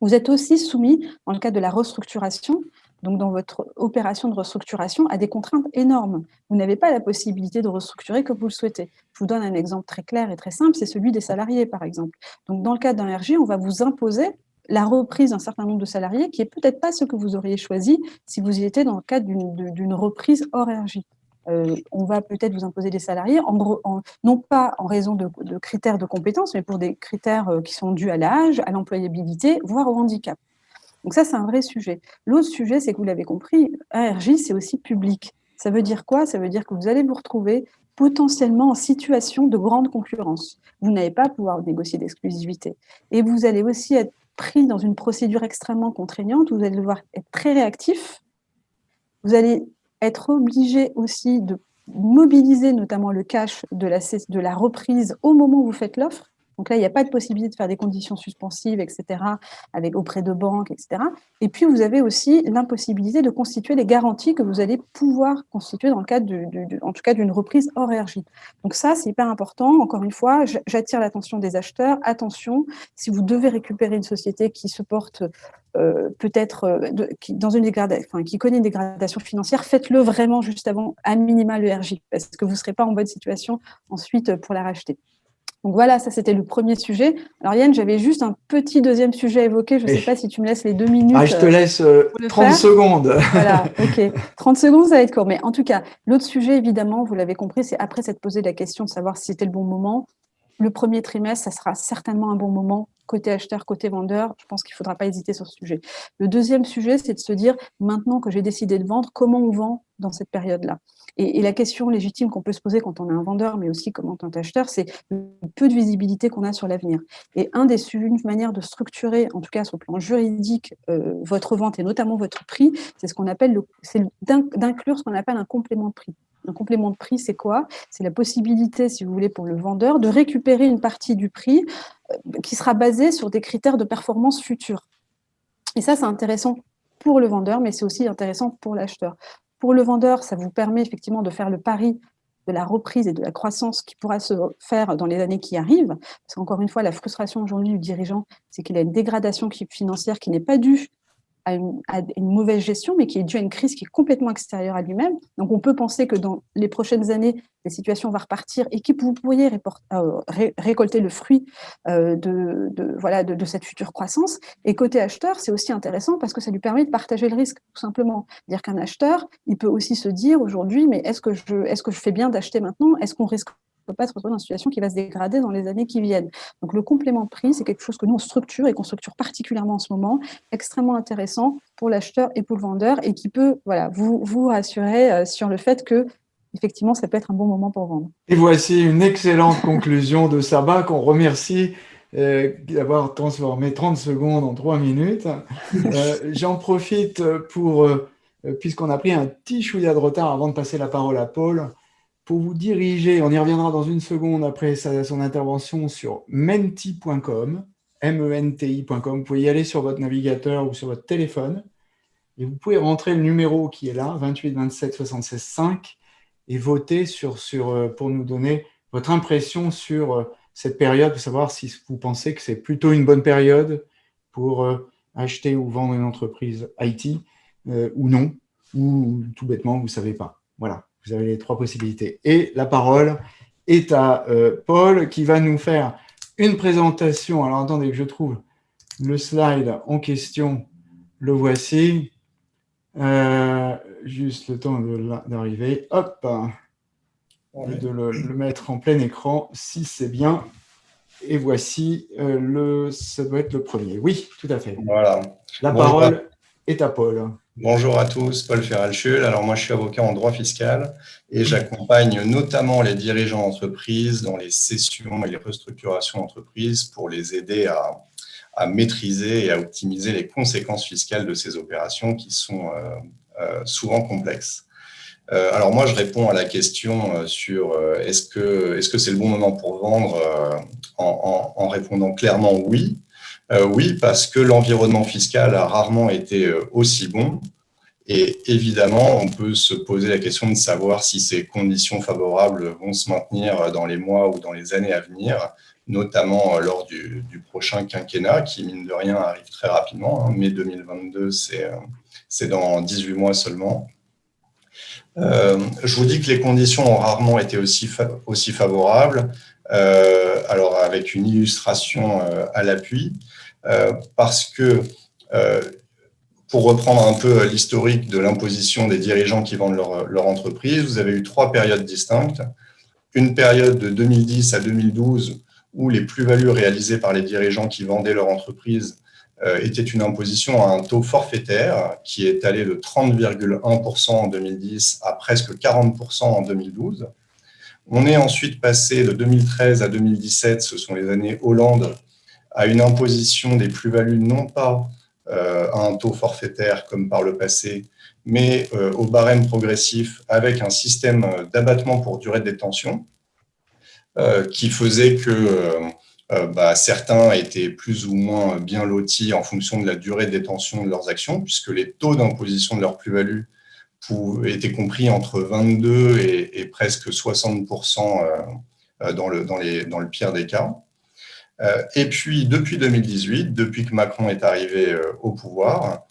Vous êtes aussi soumis, dans le cas de la restructuration, donc dans votre opération de restructuration, à des contraintes énormes. Vous n'avez pas la possibilité de restructurer comme vous le souhaitez. Je vous donne un exemple très clair et très simple, c'est celui des salariés, par exemple. Donc dans le cas d'un RJ, on va vous imposer la reprise d'un certain nombre de salariés, qui est peut-être pas ce que vous auriez choisi si vous y étiez dans le cadre d'une reprise hors RJ. Euh, on va peut-être vous imposer des salariés, non pas en raison de, critères de compétences, mais pour des critères euh, qui sont dus à l'âge, à l'employabilité, voire au handicap. Donc ça, c'est un vrai sujet. L'autre sujet, c'est que vous l'avez compris, RJ, c'est aussi public. Ça veut dire quoi? Ça veut dire que vous allez vous retrouver potentiellement en situation de grande concurrence. Vous n'allez pas pouvoir négocier d'exclusivité. Et vous allez aussi être pris dans une procédure extrêmement contraignante, vous allez devoir être très réactif, vous allez être obligé aussi de mobiliser notamment le cash de la, reprise au moment où vous faites l'offre, donc là, il n'y a pas de possibilité de faire des conditions suspensives, etc., avec, auprès de banques, etc. Et puis, vous avez aussi l'impossibilité de constituer les garanties que vous allez pouvoir constituer dans le cadre, en tout cas, d'une reprise hors RJ. Donc ça, c'est hyper important. Encore une fois, j'attire l'attention des acheteurs. Attention, si vous devez récupérer une société qui se porte euh, peut-être euh, qui connaît une dégradation financière, faites-le vraiment juste avant, à minima, le RJ, parce que vous ne serez pas en bonne situation ensuite pour la racheter. Donc voilà, ça c'était le premier sujet. Alors Yann, j'avais juste un petit deuxième sujet à évoquer. Je ne sais pas si tu me laisses les deux minutes. Ah, je te laisse 30 secondes. Voilà, ok. 30 secondes, ça va être court. Mais en tout cas, l'autre sujet, évidemment, vous l'avez compris, c'est après s'être posé la question de savoir si c'était le bon moment. Le premier trimestre, ça sera certainement un bon moment côté acheteur, côté vendeur, je pense qu'il ne faudra pas hésiter sur ce sujet. Le deuxième sujet, c'est de se dire, maintenant que j'ai décidé de vendre, comment on vend dans cette période-là? Et, la question légitime qu'on peut se poser quand on est un vendeur, mais aussi comme tant acheteur, c'est le peu de visibilité qu'on a sur l'avenir. Et un des, une manière de structurer, en tout cas sur le plan juridique, euh, votre vente et notamment votre prix, c'est ce qu'on appelle, d'inclure ce qu'on appelle un complément de prix. Un complément de prix, c'est quoi? C'est la possibilité, si vous voulez, pour le vendeur, de récupérer une partie du prix euh, qui sera basée sur des critères de performance futurs. Et ça, c'est intéressant pour le vendeur, mais c'est aussi intéressant pour l'acheteur. Pour le vendeur, ça vous permet effectivement de faire le pari de la reprise et de la croissance qui pourra se faire dans les années qui arrivent. Parce qu'encore une fois, la frustration aujourd'hui du dirigeant, c'est qu'il a une dégradation financière qui n'est pas due à une, mauvaise gestion, mais qui est due à une crise qui est complètement extérieure à lui-même. Donc, on peut penser que dans les prochaines années, la situation va repartir et que vous pourriez euh, récolter le fruit euh, de, voilà, de, cette future croissance. Et côté acheteur, c'est aussi intéressant parce que ça lui permet de partager le risque, tout simplement. Dire qu'un acheteur, il peut aussi se dire aujourd'hui, mais est-ce que, je, est -ce que je fais bien d'acheter maintenant? Est-ce qu'on risque ne peut pas se retrouver dans une situation qui va se dégrader dans les années qui viennent. Donc le complément de prix, c'est quelque chose que nous, on structure et qu'on structure particulièrement en ce moment, extrêmement intéressant pour l'acheteur et pour le vendeur, et qui peut voilà, vous, vous rassurer euh, sur le fait que effectivement, ça peut être un bon moment pour vendre. Et voici une excellente conclusion de Sabat qu'on remercie euh, d'avoir transformé 30 secondes en 3 minutes. Euh, j'en profite pour, puisqu'on a pris un petit chouïa de retard avant de passer la parole à Paul, pour vous diriger, on y reviendra dans une seconde après son intervention sur menti.com, M-E-N-T-I.com. Vous pouvez y aller sur votre navigateur ou sur votre téléphone et vous pouvez rentrer le numéro qui est là, 28 27 76 5, et voter sur, sur, euh, pour nous donner votre impression sur euh, cette période, pour savoir si vous pensez que c'est plutôt une bonne période pour euh, acheter ou vendre une entreprise IT ou non, ou tout bêtement, vous ne savez pas. Voilà. Vous avez les trois possibilités. Et la parole est à euh, Paul qui va nous faire une présentation. Alors, attendez que je trouve le slide en question. Le voici. Euh, juste le temps d'arriver. Hop de le, mettre en plein écran, si c'est bien. Et voici, euh, le, ça doit être le premier. Oui, tout à fait. Voilà. La parole est à Paul. Bonjour à tous, Paul Ferralchul. Alors moi, je suis avocat en droit fiscal et j'accompagne notamment les dirigeants d'entreprise dans les cessions et les restructurations d'entreprise pour les aider à, maîtriser et à optimiser les conséquences fiscales de ces opérations qui sont euh, euh, souvent complexes. Euh, alors moi, je réponds à la question sur est-ce que c'est -ce c'est le bon moment pour vendre en répondant clairement oui. Euh, oui, parce que l'environnement fiscal a rarement été euh, aussi bon. Et évidemment, on peut se poser la question de savoir si ces conditions favorables vont se maintenir dans les mois ou dans les années à venir, notamment euh, lors du, prochain quinquennat, qui, mine de rien, arrive très rapidement. Hein. Mai 2022, c'est dans 18 mois seulement. je vous dis que les conditions ont rarement été aussi, aussi favorables. Alors, avec une illustration à l'appui, euh, parce que, euh, pour reprendre un peu l'historique de l'imposition des dirigeants qui vendent leur, entreprise, vous avez eu trois périodes distinctes. Une période de 2010 à 2012 où les plus-values réalisées par les dirigeants qui vendaient leur entreprise euh, étaient une imposition à un taux forfaitaire qui est allé de 30,1% en 2010 à presque 40% en 2012. On est ensuite passé de 2013 à 2017, ce sont les années Hollande, à une imposition des plus-values non pas euh, à un taux forfaitaire comme par le passé, mais euh, au barème progressif avec un système euh, d'abattement pour durée de détention qui faisait que bah, certains étaient plus ou moins bien lotis en fonction de la durée de détention de leurs actions, puisque les taux d'imposition de leur plus-value étaient compris entre 22 et, presque 60% dans le, dans, les, dans le pire des cas. Euh, et puis, depuis 2018, depuis que Macron est arrivé euh, au pouvoir,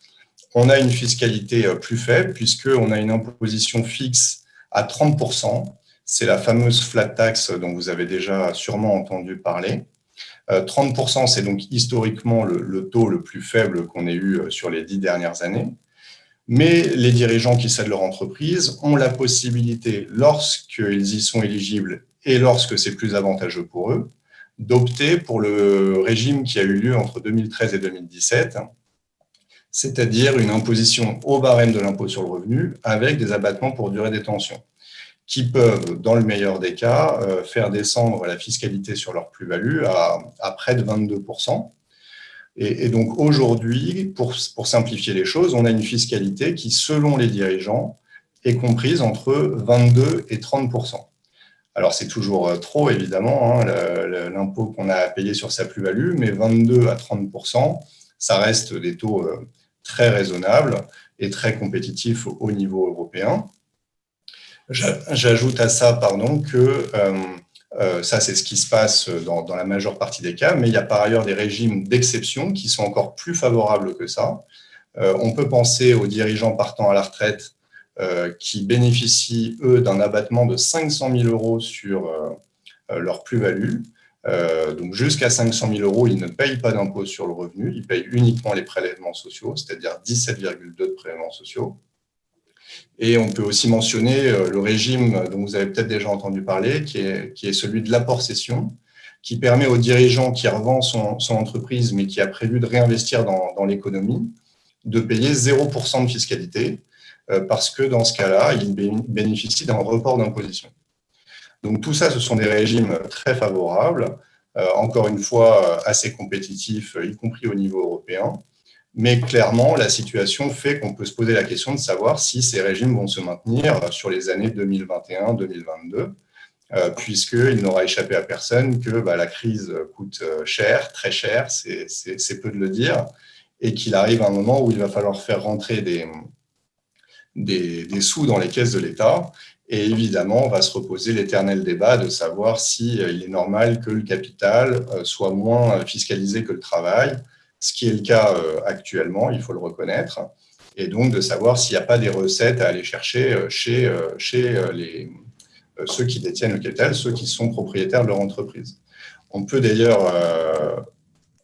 on a une fiscalité euh, plus faible puisqu'on a une imposition fixe à 30%, c'est la fameuse flat tax dont vous avez déjà sûrement entendu parler. 30%, euh, c'est donc historiquement le, taux le plus faible qu'on ait eu euh, sur les dix dernières années. Mais les dirigeants qui cèdent leur entreprise ont la possibilité, lorsqu'ils y sont éligibles et lorsque c'est plus avantageux pour eux, d'opter pour le régime qui a eu lieu entre 2013 et 2017, c'est-à-dire une imposition au barème de l'impôt sur le revenu avec des abattements pour durée détention qui peuvent, dans le meilleur des cas, euh, faire descendre la fiscalité sur leur plus-value à, près de 22%. Et, donc aujourd'hui, pour, simplifier les choses, on a une fiscalité qui, selon les dirigeants, est comprise entre 22 et 30%. Alors c'est toujours euh, trop, évidemment, hein, l'impôt qu'on a à payer sur sa plus-value, mais 22 à 30%, ça reste des taux euh, très raisonnables et très compétitifs au niveau européen. J'ajoute à ça pardon, que euh, ça, c'est ce qui se passe dans, la majeure partie des cas, mais il y a par ailleurs des régimes d'exception qui sont encore plus favorables que ça. Euh, on peut penser aux dirigeants partant à la retraite qui bénéficient, eux, d'un abattement de 500 000 euros sur leur plus-value. donc jusqu'à 500 000 euros, ils ne payent pas d'impôt sur le revenu, ils payent uniquement les prélèvements sociaux, c'est-à-dire 17,2 de prélèvements sociaux. Et on peut aussi mentionner euh, le régime dont vous avez peut-être déjà entendu parler, qui est, celui de l'apport-cession, qui permet aux dirigeants qui revend son, entreprise, mais qui a prévu de réinvestir dans, dans l'économie, de payer 0% de fiscalité, euh, parce que dans ce cas-là, il bénéficie d'un report d'imposition. Donc tout ça, ce sont des régimes très favorables, euh, encore une fois assez compétitifs, y compris au niveau européen, mais clairement, la situation fait qu'on peut se poser la question de savoir si ces régimes vont se maintenir sur les années 2021-2022, euh, puisqu'il n'aura échappé à personne que bah, la crise coûte euh, cher, très cher, c'est peu de le dire, et qu'il arrive un moment où il va falloir faire rentrer des, sous dans les caisses de l'État. Et évidemment, on va se reposer l'éternel débat de savoir s'il il est normal que le capital euh, soit moins fiscalisé que le travail, ce qui est le cas euh, actuellement, il faut le reconnaître, et donc de savoir s'il n'y a pas des recettes à aller chercher euh, chez, euh, chez les, ceux qui détiennent le capital, ceux qui sont propriétaires de leur entreprise. On peut d'ailleurs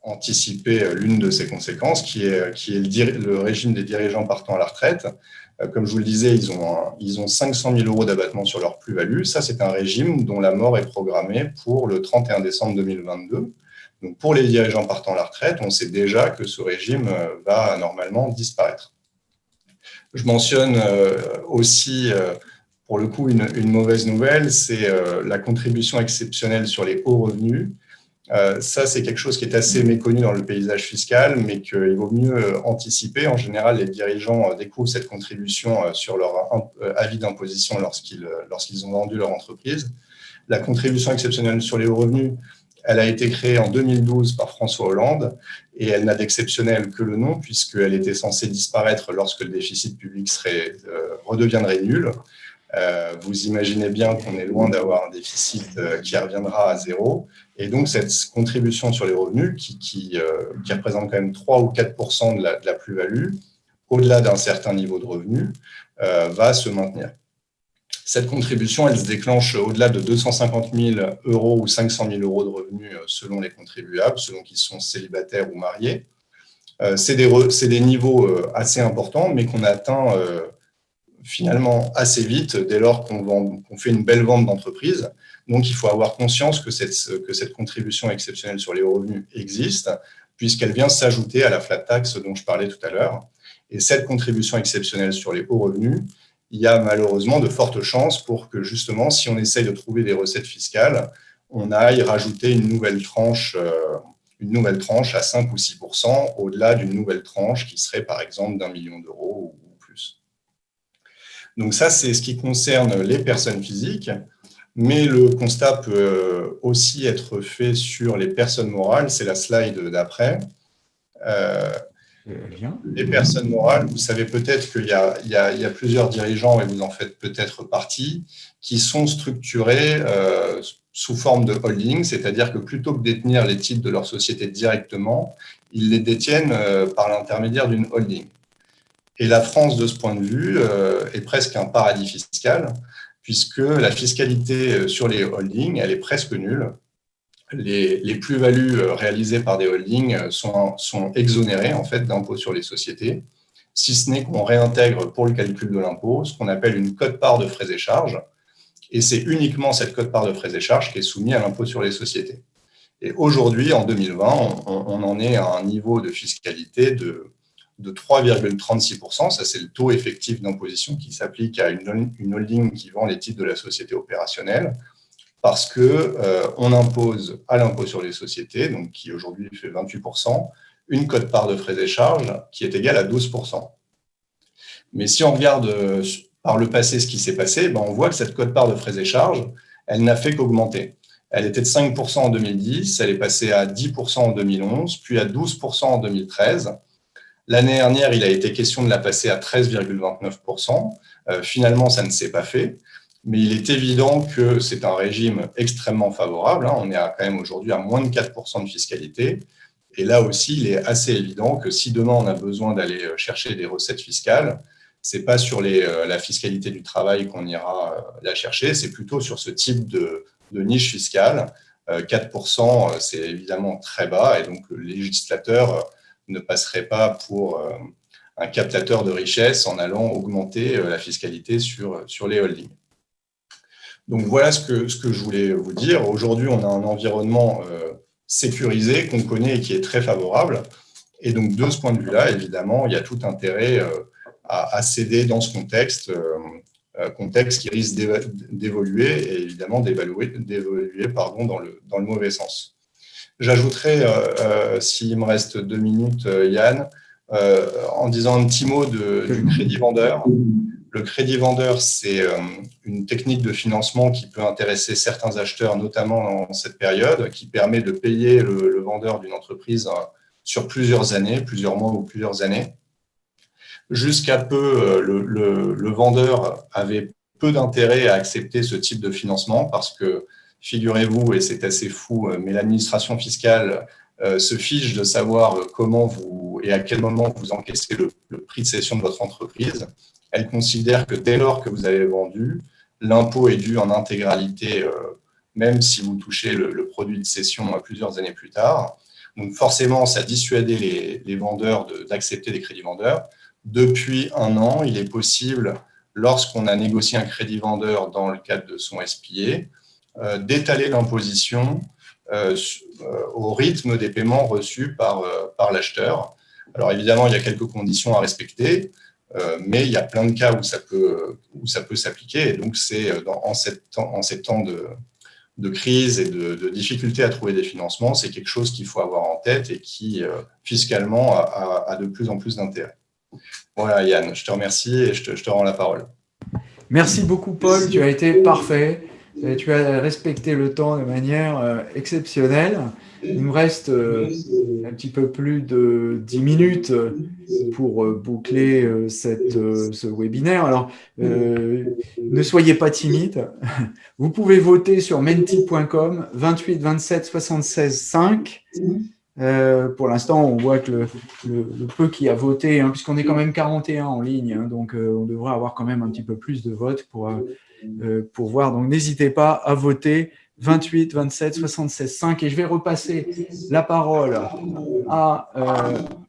anticiper l'une de ces conséquences, qui est, qui est le, régime des dirigeants partant à la retraite. Comme je vous le disais, ils ont, ils ont 500 000 euros d'abattement sur leur plus-value. Ça, c'est un régime dont la mort est programmée pour le 31 décembre 2022. Pour les dirigeants partant à la retraite, on sait déjà que ce régime euh, va normalement disparaître. Je mentionne euh, aussi, euh, pour le coup, une, mauvaise nouvelle, c'est la contribution exceptionnelle sur les hauts revenus. Ça, c'est quelque chose qui est assez méconnu dans le paysage fiscal, mais qu'il vaut mieux anticiper. En général, les dirigeants découvrent cette contribution sur leur avis d'imposition lorsqu'ils ont vendu leur entreprise. La contribution exceptionnelle sur les hauts revenus, elle a été créée en 2012 par François Hollande et elle n'a d'exceptionnel que le nom puisqu'elle était censée disparaître lorsque le déficit public serait, euh, redeviendrait nul. Euh, vous imaginez bien qu'on est loin d'avoir un déficit euh, qui reviendra à zéro. Et donc, cette contribution sur les revenus, qui, représente quand même 3 ou 4 de la, de la plus-value, au-delà d'un certain niveau de revenus, va se maintenir. Cette contribution, elle se déclenche au-delà de 250 000 euros ou 500 000 euros de revenus euh, selon les contribuables, selon qu'ils sont célibataires ou mariés. Euh, c'est des, niveaux euh, assez importants, mais qu'on atteint finalement assez vite dès lors qu'on fait une belle vente d'entreprise. Donc, il faut avoir conscience que cette, que cette contribution exceptionnelle sur les revenus existe, puisqu'elle vient s'ajouter à la flat tax dont je parlais tout à l'heure. Et cette contribution exceptionnelle sur les hauts revenus, il y a malheureusement de fortes chances pour que justement, si on essaye de trouver des recettes fiscales, on aille rajouter une nouvelle tranche, euh, une nouvelle tranche à 5 ou 6% au-delà d'une nouvelle tranche qui serait par exemple d'un million d'euros ou plus. Donc ça, c'est ce qui concerne les personnes physiques, mais le constat peut euh, aussi être fait sur les personnes morales, c'est la slide d'après. Euh, les personnes morales, vous savez peut-être qu'il y, a plusieurs dirigeants, et vous en faites peut-être partie, qui sont structurés euh, sous forme de holding, c'est-à-dire que plutôt que détenir les titres de leur société directement, ils les détiennent euh, par l'intermédiaire d'une holding. Et la France, de ce point de vue, euh, est presque un paradis fiscal, puisque la fiscalité sur les holdings, elle est presque nulle. Les, plus-values réalisées par des holdings sont, sont exonérées en fait d'impôts sur les sociétés, si ce n'est qu'on réintègre pour le calcul de l'impôt ce qu'on appelle une cote-part de frais et charges, et c'est uniquement cette cote-part de frais et charges qui est soumise à l'impôt sur les sociétés. Et aujourd'hui, en 2020, on, en est à un niveau de fiscalité de, de 3,36%. Ça, c'est le taux effectif d'imposition qui s'applique à une, holding qui vend les titres de la société opérationnelle, parce qu'on euh, impose à l'impôt sur les sociétés, donc qui aujourd'hui fait 28%, une cote-part de frais et charges qui est égale à 12%. Mais si on regarde euh, par le passé ce qui s'est passé, ben on voit que cette cote-part de frais et charges, elle n'a fait qu'augmenter. Elle était de 5% en 2010, elle est passée à 10% en 2011, puis à 12% en 2013. L'année dernière, il a été question de la passer à 13,29%. Euh, finalement, ça ne s'est pas fait. Mais il est évident que c'est un régime extrêmement favorable. Hein. On est quand même aujourd'hui à moins de 4% de fiscalité. Et là aussi, il est assez évident que si demain on a besoin d'aller chercher des recettes fiscales, c'est pas sur euh, la fiscalité du travail qu'on ira euh, la chercher, c'est plutôt sur ce type de, niche fiscale. 4%, euh, c'est évidemment très bas et donc le législateur ne passerait pas pour un captateur de richesse en allant augmenter la fiscalité sur les holdings. Donc voilà ce que, je voulais vous dire. Aujourd'hui, on a un environnement sécurisé qu'on connaît et qui est très favorable. Et donc de ce point de vue-là, évidemment, il y a tout intérêt à, céder dans ce contexte, euh, euh, contexte qui risque d'évoluer et évidemment d'évoluer dans, le, mauvais sens. J'ajouterai, euh, s'il me reste deux minutes, Yann, en disant un petit mot du crédit vendeur. Le crédit vendeur, c'est une technique de financement qui peut intéresser certains acheteurs, notamment en cette période, qui permet de payer le, vendeur d'une entreprise sur plusieurs années, plusieurs mois ou plusieurs années. Jusqu'à peu, euh, le, vendeur avait peu d'intérêt à accepter ce type de financement parce que, figurez-vous, et c'est assez fou, euh, mais l'administration fiscale euh, se fiche de savoir comment vous et à quel moment vous encaissez le, prix de cession de votre entreprise. Elle considère que dès lors que vous avez vendu, l'impôt est dû en intégralité, même si vous touchez le, produit de cession plusieurs années plus tard. Donc forcément, ça a les, vendeurs d'accepter des crédits vendeurs. Depuis un an, il est possible, lorsqu'on a négocié un crédit vendeur dans le cadre de son SPA, euh, d'étaler l'imposition euh, euh, au rythme des paiements reçus par, par l'acheteur. Alors évidemment, il y a quelques conditions à respecter, mais il y a plein de cas où ça peut, où ça peut s'appliquer. Et donc, c'est en, en ces temps de, de crise et de, de difficulté à trouver des financements, c'est quelque chose qu'il faut avoir en tête et qui, fiscalement, a de plus en plus d'intérêt. Voilà, Yann, je te remercie et je te, rends la parole. Merci beaucoup, Paul. Tu as été parfait. tu as respecté le temps de manière euh, exceptionnelle. Il nous reste euh, un petit peu plus de 10 minutes pour euh, boucler cette, ce webinaire. Alors, ne soyez pas timide. Vous pouvez voter sur menti.com 28 27 76 5. Euh, pour l'instant, on voit que le, peu qui a voté, hein, puisqu'on est quand même 41 en ligne, hein, donc euh, on devrait avoir quand même un petit peu plus de votes pour, euh, pour voir. Donc n'hésitez pas à voter 28, 27, 76, 5. Et je vais repasser la parole à,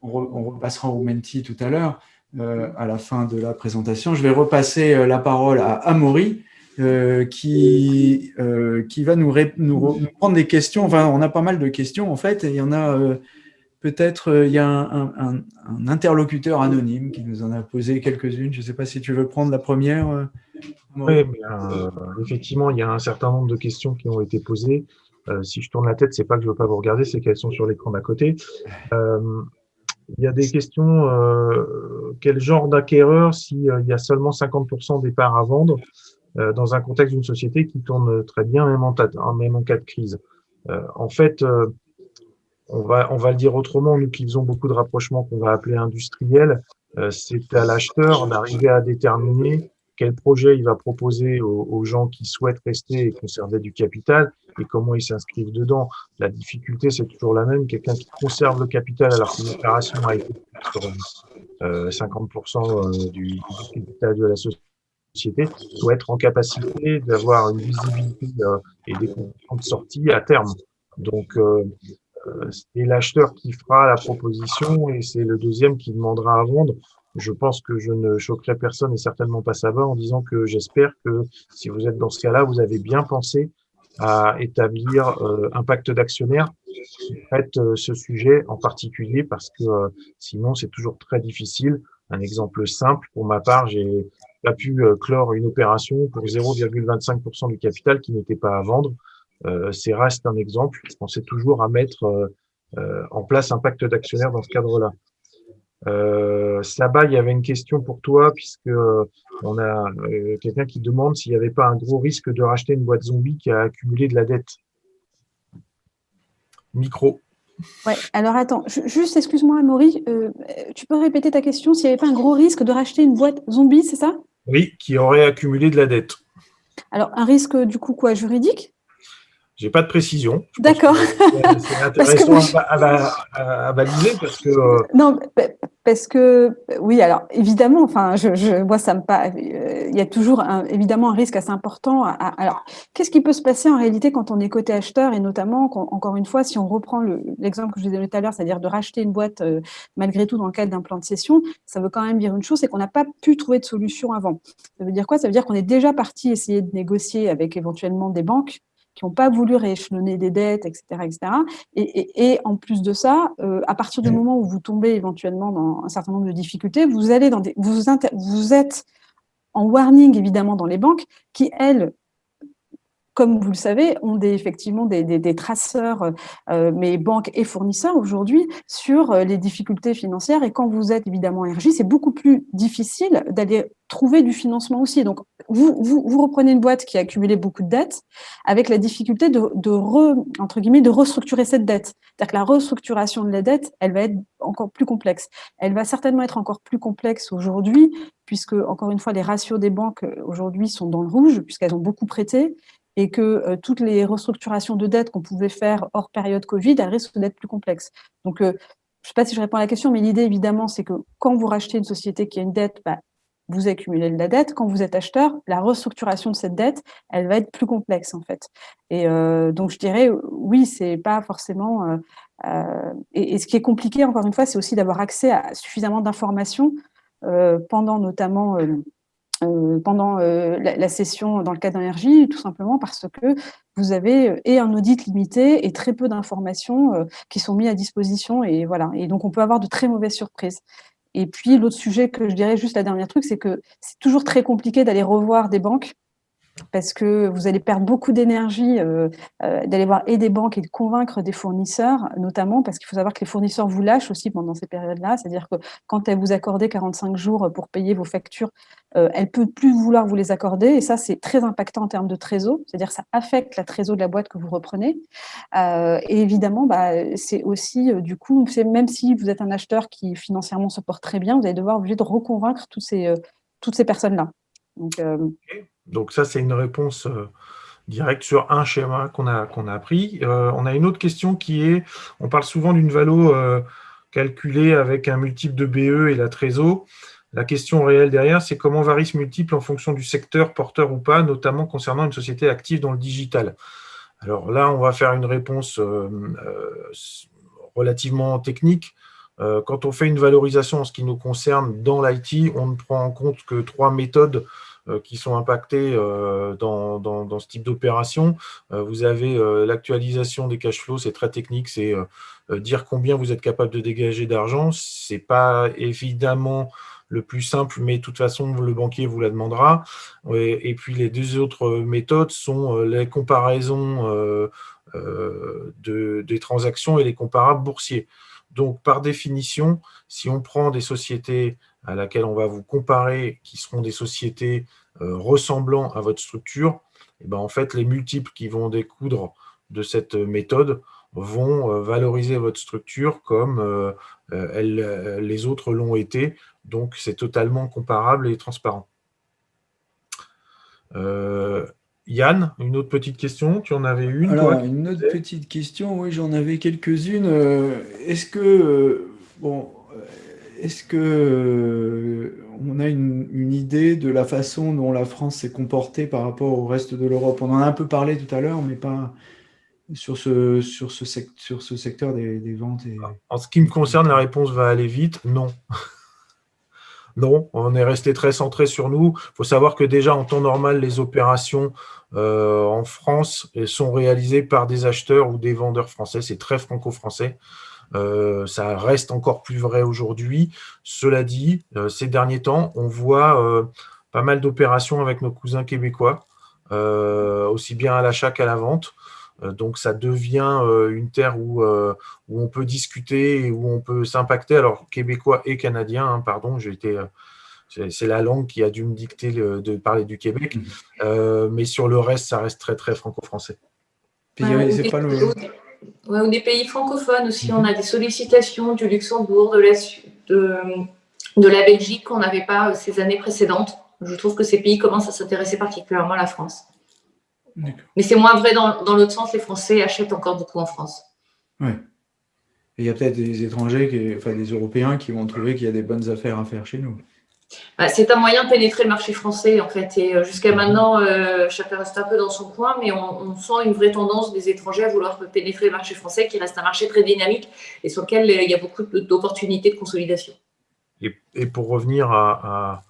on, repassera au Menti tout à l'heure, à la fin de la présentation. Je vais repasser la parole à Amaury, euh, qui, euh, qui va nous, nous, prendre des questions. Enfin, on a pas mal de questions en fait, il y en a euh, peut-être, il y a un, interlocuteur anonyme qui nous en a posé quelques-unes. Je ne sais pas si tu veux prendre la première. oui, effectivement, il y a un certain nombre de questions qui ont été posées. si je tourne la tête, c'est pas que je ne veux pas vous regarder, c'est qu'elles sont sur l'écran d'à côté. il y a des questions, quel genre d'acquéreur s'il y a seulement 50% des parts à vendre euh, dans un contexte d'une société qui tourne très bien, même en, même en cas de crise? Euh, en fait, euh, on va, on va le dire autrement, nous qui faisons beaucoup de rapprochements qu'on va appeler industriels, c'est à l'acheteur d'arriver à déterminer quel projet il va proposer aux, gens qui souhaitent rester et conserver du capital et comment ils s'inscrivent dedans. La difficulté, c'est toujours la même. Quelqu'un qui conserve le capital alors qu'une opération a été sur 50% du, du capital de la société doit être en capacité d'avoir une visibilité et des conditions de sortie à terme. Donc, c'est l'acheteur qui fera la proposition et c'est le deuxième qui demandera à vendre. Je pense que je ne choquerai personne et certainement pas ça va en disant que j'espère que si vous êtes dans ce cas-là, vous avez bien pensé à établir euh, un pacte d'actionnaires qui traite euh, ce sujet en particulier parce que euh, sinon c'est toujours très difficile. Un exemple simple, pour ma part, j'ai pas pu clore une opération pour 0,25% du capital qui n'était pas à vendre. C'est reste un exemple. Je pensais toujours à mettre en place un pacte d'actionnaires dans ce cadre-là. Euh, Saba, il y avait une question pour toi, puisque euh, on a euh, quelqu'un qui demande s'il n'y avait pas un gros risque de racheter une boîte zombie qui a accumulé de la dette. Micro. Ouais, alors attends, juste excuse-moi, Amaury, tu peux répéter ta question S'il n'y avait pas un gros risque de racheter une boîte zombie, c'est ça? Oui, qui aurait accumulé de la dette. Alors, un risque du coup quoi? Juridique? J'ai pas de précision. D'accord. C'est intéressant à, baliser parce que. Non, parce que, oui, alors évidemment, enfin, je, je moi, ça me pas. Euh, il y a toujours un, évidemment un risque assez important. alors, qu'est-ce qui peut se passer en réalité quand on est côté acheteur et notamment, encore une fois, si on reprend l'exemple que je vous ai donné tout à l'heure, c'est-à-dire de racheter une boîte euh, malgré tout dans le cadre d'un plan de cession, ça veut quand même dire une chose, c'est qu'on n'a pas pu trouver de solution avant. Ça veut dire quoi? Ça veut dire qu'on est déjà parti essayer de négocier avec éventuellement des banques qui n'ont pas voulu rééchelonner des dettes, etc. etc. Et, en plus de ça, euh, à partir du moment où vous tombez éventuellement dans un certain nombre de difficultés, vous, allez dans des, vous, vous êtes en warning évidemment dans les banques qui, elles, comme vous le savez, ont des, effectivement des, traceurs, euh, mais banques et fournisseurs aujourd'hui, sur euh, les difficultés financières. Et quand vous êtes évidemment RJ, c'est beaucoup plus difficile d'aller trouver du financement aussi. Donc, vous, reprenez une boîte qui a accumulé beaucoup de dettes avec la difficulté de, entre guillemets, de restructurer cette dette. C'est-à-dire que la restructuration de la dette, elle va être encore plus complexe. Elle va certainement être encore plus complexe aujourd'hui, puisque, encore une fois, les ratios des banques euh, aujourd'hui sont dans le rouge, puisqu'elles ont beaucoup prêté et que euh, toutes les restructurations de dettes qu'on pouvait faire hors période Covid, elles risquent d'être plus complexes. Donc, euh, je ne sais pas si je réponds à la question, mais l'idée, évidemment, c'est que quand vous rachetez une société qui a une dette, bah, vous accumulez de la dette. Quand vous êtes acheteur, la restructuration de cette dette, elle va être plus complexe, en fait. Et euh, donc, je dirais, oui, c'est pas forcément... et, ce qui est compliqué, encore une fois, c'est aussi d'avoir accès à suffisamment d'informations pendant notamment pendant euh, la, session dans le cas d'énergie, tout simplement parce que vous avez euh, et un audit limité et très peu d'informations qui sont mis à disposition. Et voilà. Et donc, on peut avoir de très mauvaises surprises. Et puis, l'autre sujet que je dirais juste la dernière truc, c'est que c'est toujours très compliqué d'aller revoir des banques parce que vous allez perdre beaucoup d'énergie euh, euh, d'aller voir et des banques et de convaincre des fournisseurs, notamment parce qu'il faut savoir que les fournisseurs vous lâchent aussi pendant ces périodes-là, c'est-à-dire que quand elles vous accordent 45 jours pour payer vos factures, euh, elle ne peut plus vouloir vous les accorder, et ça c'est très impactant en termes de trésor, c'est-à-dire que ça affecte la trésor de la boîte que vous reprenez, et évidemment bah, c'est aussi du coup, même si vous êtes un acheteur qui financièrement se porte très bien, vous allez devoir obligé de reconvaincre toutes ces personnes-là. Donc ça, c'est une réponse euh, directe sur un schéma qu'on a, qu'on a appris. Euh, on a une autre question qui est, on parle souvent d'une valo euh, calculée avec un multiple de BE et la trésor. La question réelle derrière, c'est comment varie ce multiple en fonction du secteur, porteur ou pas, notamment concernant une société active dans le digital. Alors là, on va faire une réponse relativement technique. quand on fait une valorisation en ce qui nous concerne dans l'IT, on ne prend en compte que trois méthodes qui sont impactés euh, dans, dans, ce type d'opération. Euh, vous avez l'actualisation des cash flows, c'est très technique, c'est dire combien vous êtes capable de dégager d'argent. Ce n'est pas évidemment le plus simple, mais de toute façon, le banquier vous la demandera. Et, puis, les deux autres méthodes sont les comparaisons de, des transactions et les comparables boursiers. Donc, par définition, si on prend des sociétés à laquelle on va vous comparer, qui seront des sociétés euh, ressemblant à votre structure, et eh ben en fait, les multiples qui vont découdre de cette méthode vont euh, valoriser votre structure comme euh, les autres l'ont été. Donc, c'est totalement comparable et transparent. Yann, une autre petite question, tu en avais une Alors, une autre petite question, oui, j'en avais quelques-unes. Est-ce que, bon, est-ce que on a une, idée de la façon dont la France s'est comportée par rapport au reste de l'Europe? On en a un peu parlé tout à l'heure, mais pas sur ce, secteur des, ventes. En ce qui me concerne, la réponse va aller vite. Non. non, on est resté très centré sur nous. Il faut savoir que déjà, en temps normal, les opérations euh, en France sont réalisées par des acheteurs ou des vendeurs français. C'est très franco-français. Euh, ça reste encore plus vrai aujourd'hui. Cela dit, euh, ces derniers temps, on voit euh, pas mal d'opérations avec nos cousins québécois, euh, aussi bien à l'achat qu'à la vente. Euh, donc, ça devient euh, une terre où, euh, où on peut discuter et où on peut s'impacter. Alors, québécois et canadien, hein, pardon, j'ai été c'est la langue qui a dû me dicter le, de parler du Québec. Mmh. Euh, mais sur le reste, ça reste très, très franco-français. Ouais, pas le... ouais, ou des pays francophones aussi. On a des sollicitations du Luxembourg, de la, de, de la Belgique qu'on n'avait pas ces années précédentes. Je trouve que ces pays commencent à s'intéresser particulièrement à la France. Mais c'est moins vrai dans, dans l'autre sens, les Français achètent encore beaucoup en France. Oui. Et il y a peut-être des étrangers, qui, enfin des Européens qui vont trouver qu'il y a des bonnes affaires à faire chez nous. Bah, c'est un moyen de pénétrer le marché français, en fait. Et euh, jusqu'à maintenant, euh, chacun reste un peu dans son coin, mais on, sent une vraie tendance des étrangers à vouloir pénétrer le marché français, qui reste un marché très dynamique et sur lequel euh, il y a beaucoup d'opportunités de consolidation. Et, pour revenir à,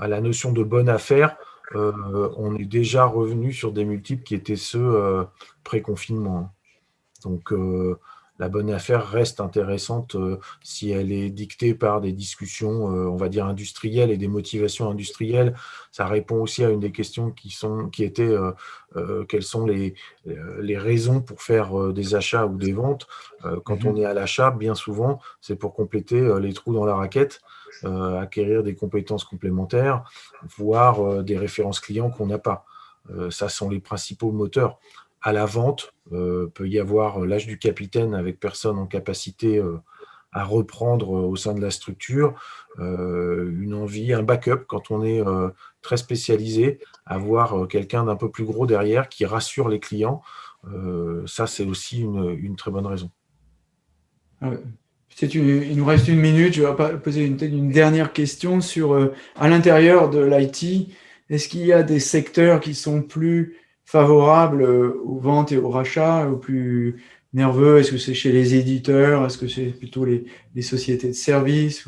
la notion de bonne affaire, on est déjà revenu sur des multiples qui étaient ceux pré-confinement. Donc, la bonne affaire reste intéressante si elle est dictée par des discussions, on va dire, industrielles et des motivations industrielles. Ça répond aussi à une des questions qui, sont, qui étaient quelles sont les, les raisons pour faire des achats ou des ventes. quand mmh on est à l'achat, bien souvent, c'est pour compléter les trous dans la raquette euh, acquérir des compétences complémentaires, voire euh, des références clients qu'on n'a pas. Euh, ça sont les principaux moteurs. À la vente, peut y avoir l'âge du capitaine avec personne en capacité à reprendre au sein de la structure, une envie, un backup quand on est très spécialisé, avoir quelqu'un d'un peu plus gros derrière qui rassure les clients. ça, c'est aussi une, très bonne raison. Une, il nous reste une minute, je vais poser une, dernière question sur, euh, à l'intérieur de l'IT, est-ce qu'il y a des secteurs qui sont plus favorables euh, aux ventes et aux rachats, ou plus nerveux? Est-ce que c'est chez les éditeurs? Est-ce que c'est plutôt les, sociétés de services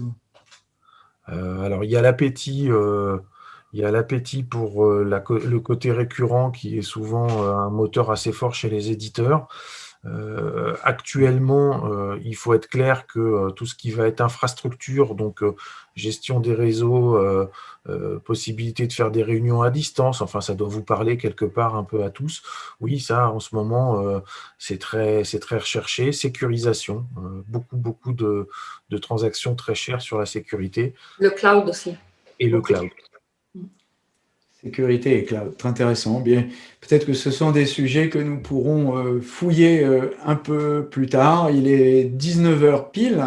euh, Alors, il y a l'appétit euh, il y a l'appétit pour le côté récurrent qui est souvent un moteur assez fort chez les éditeurs. Euh, actuellement, euh, il faut être clair que euh, tout ce qui va être infrastructure, donc gestion des réseaux, possibilité de faire des réunions à distance, enfin ça doit vous parler quelque part un peu à tous. Oui, ça en ce moment, c'est très, très recherché. Sécurisation, beaucoup, beaucoup de, de, transactions très chères sur la sécurité. Le cloud aussi. Et le cloud. Sécurité et cloud, très intéressant. Bien, peut-être que ce sont des sujets que nous pourrons euh, fouiller euh, un peu plus tard. Il est 19h pile.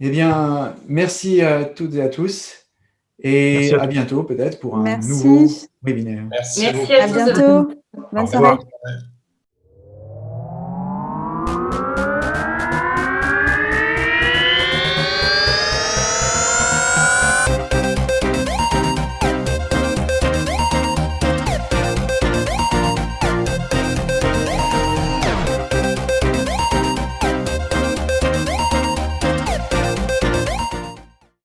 Eh bien, merci à toutes et à tous. Et à, à, bientôt peut-être pour un merci. nouveau webinaire. Merci, merci à, à bientôt. Bonne soirée.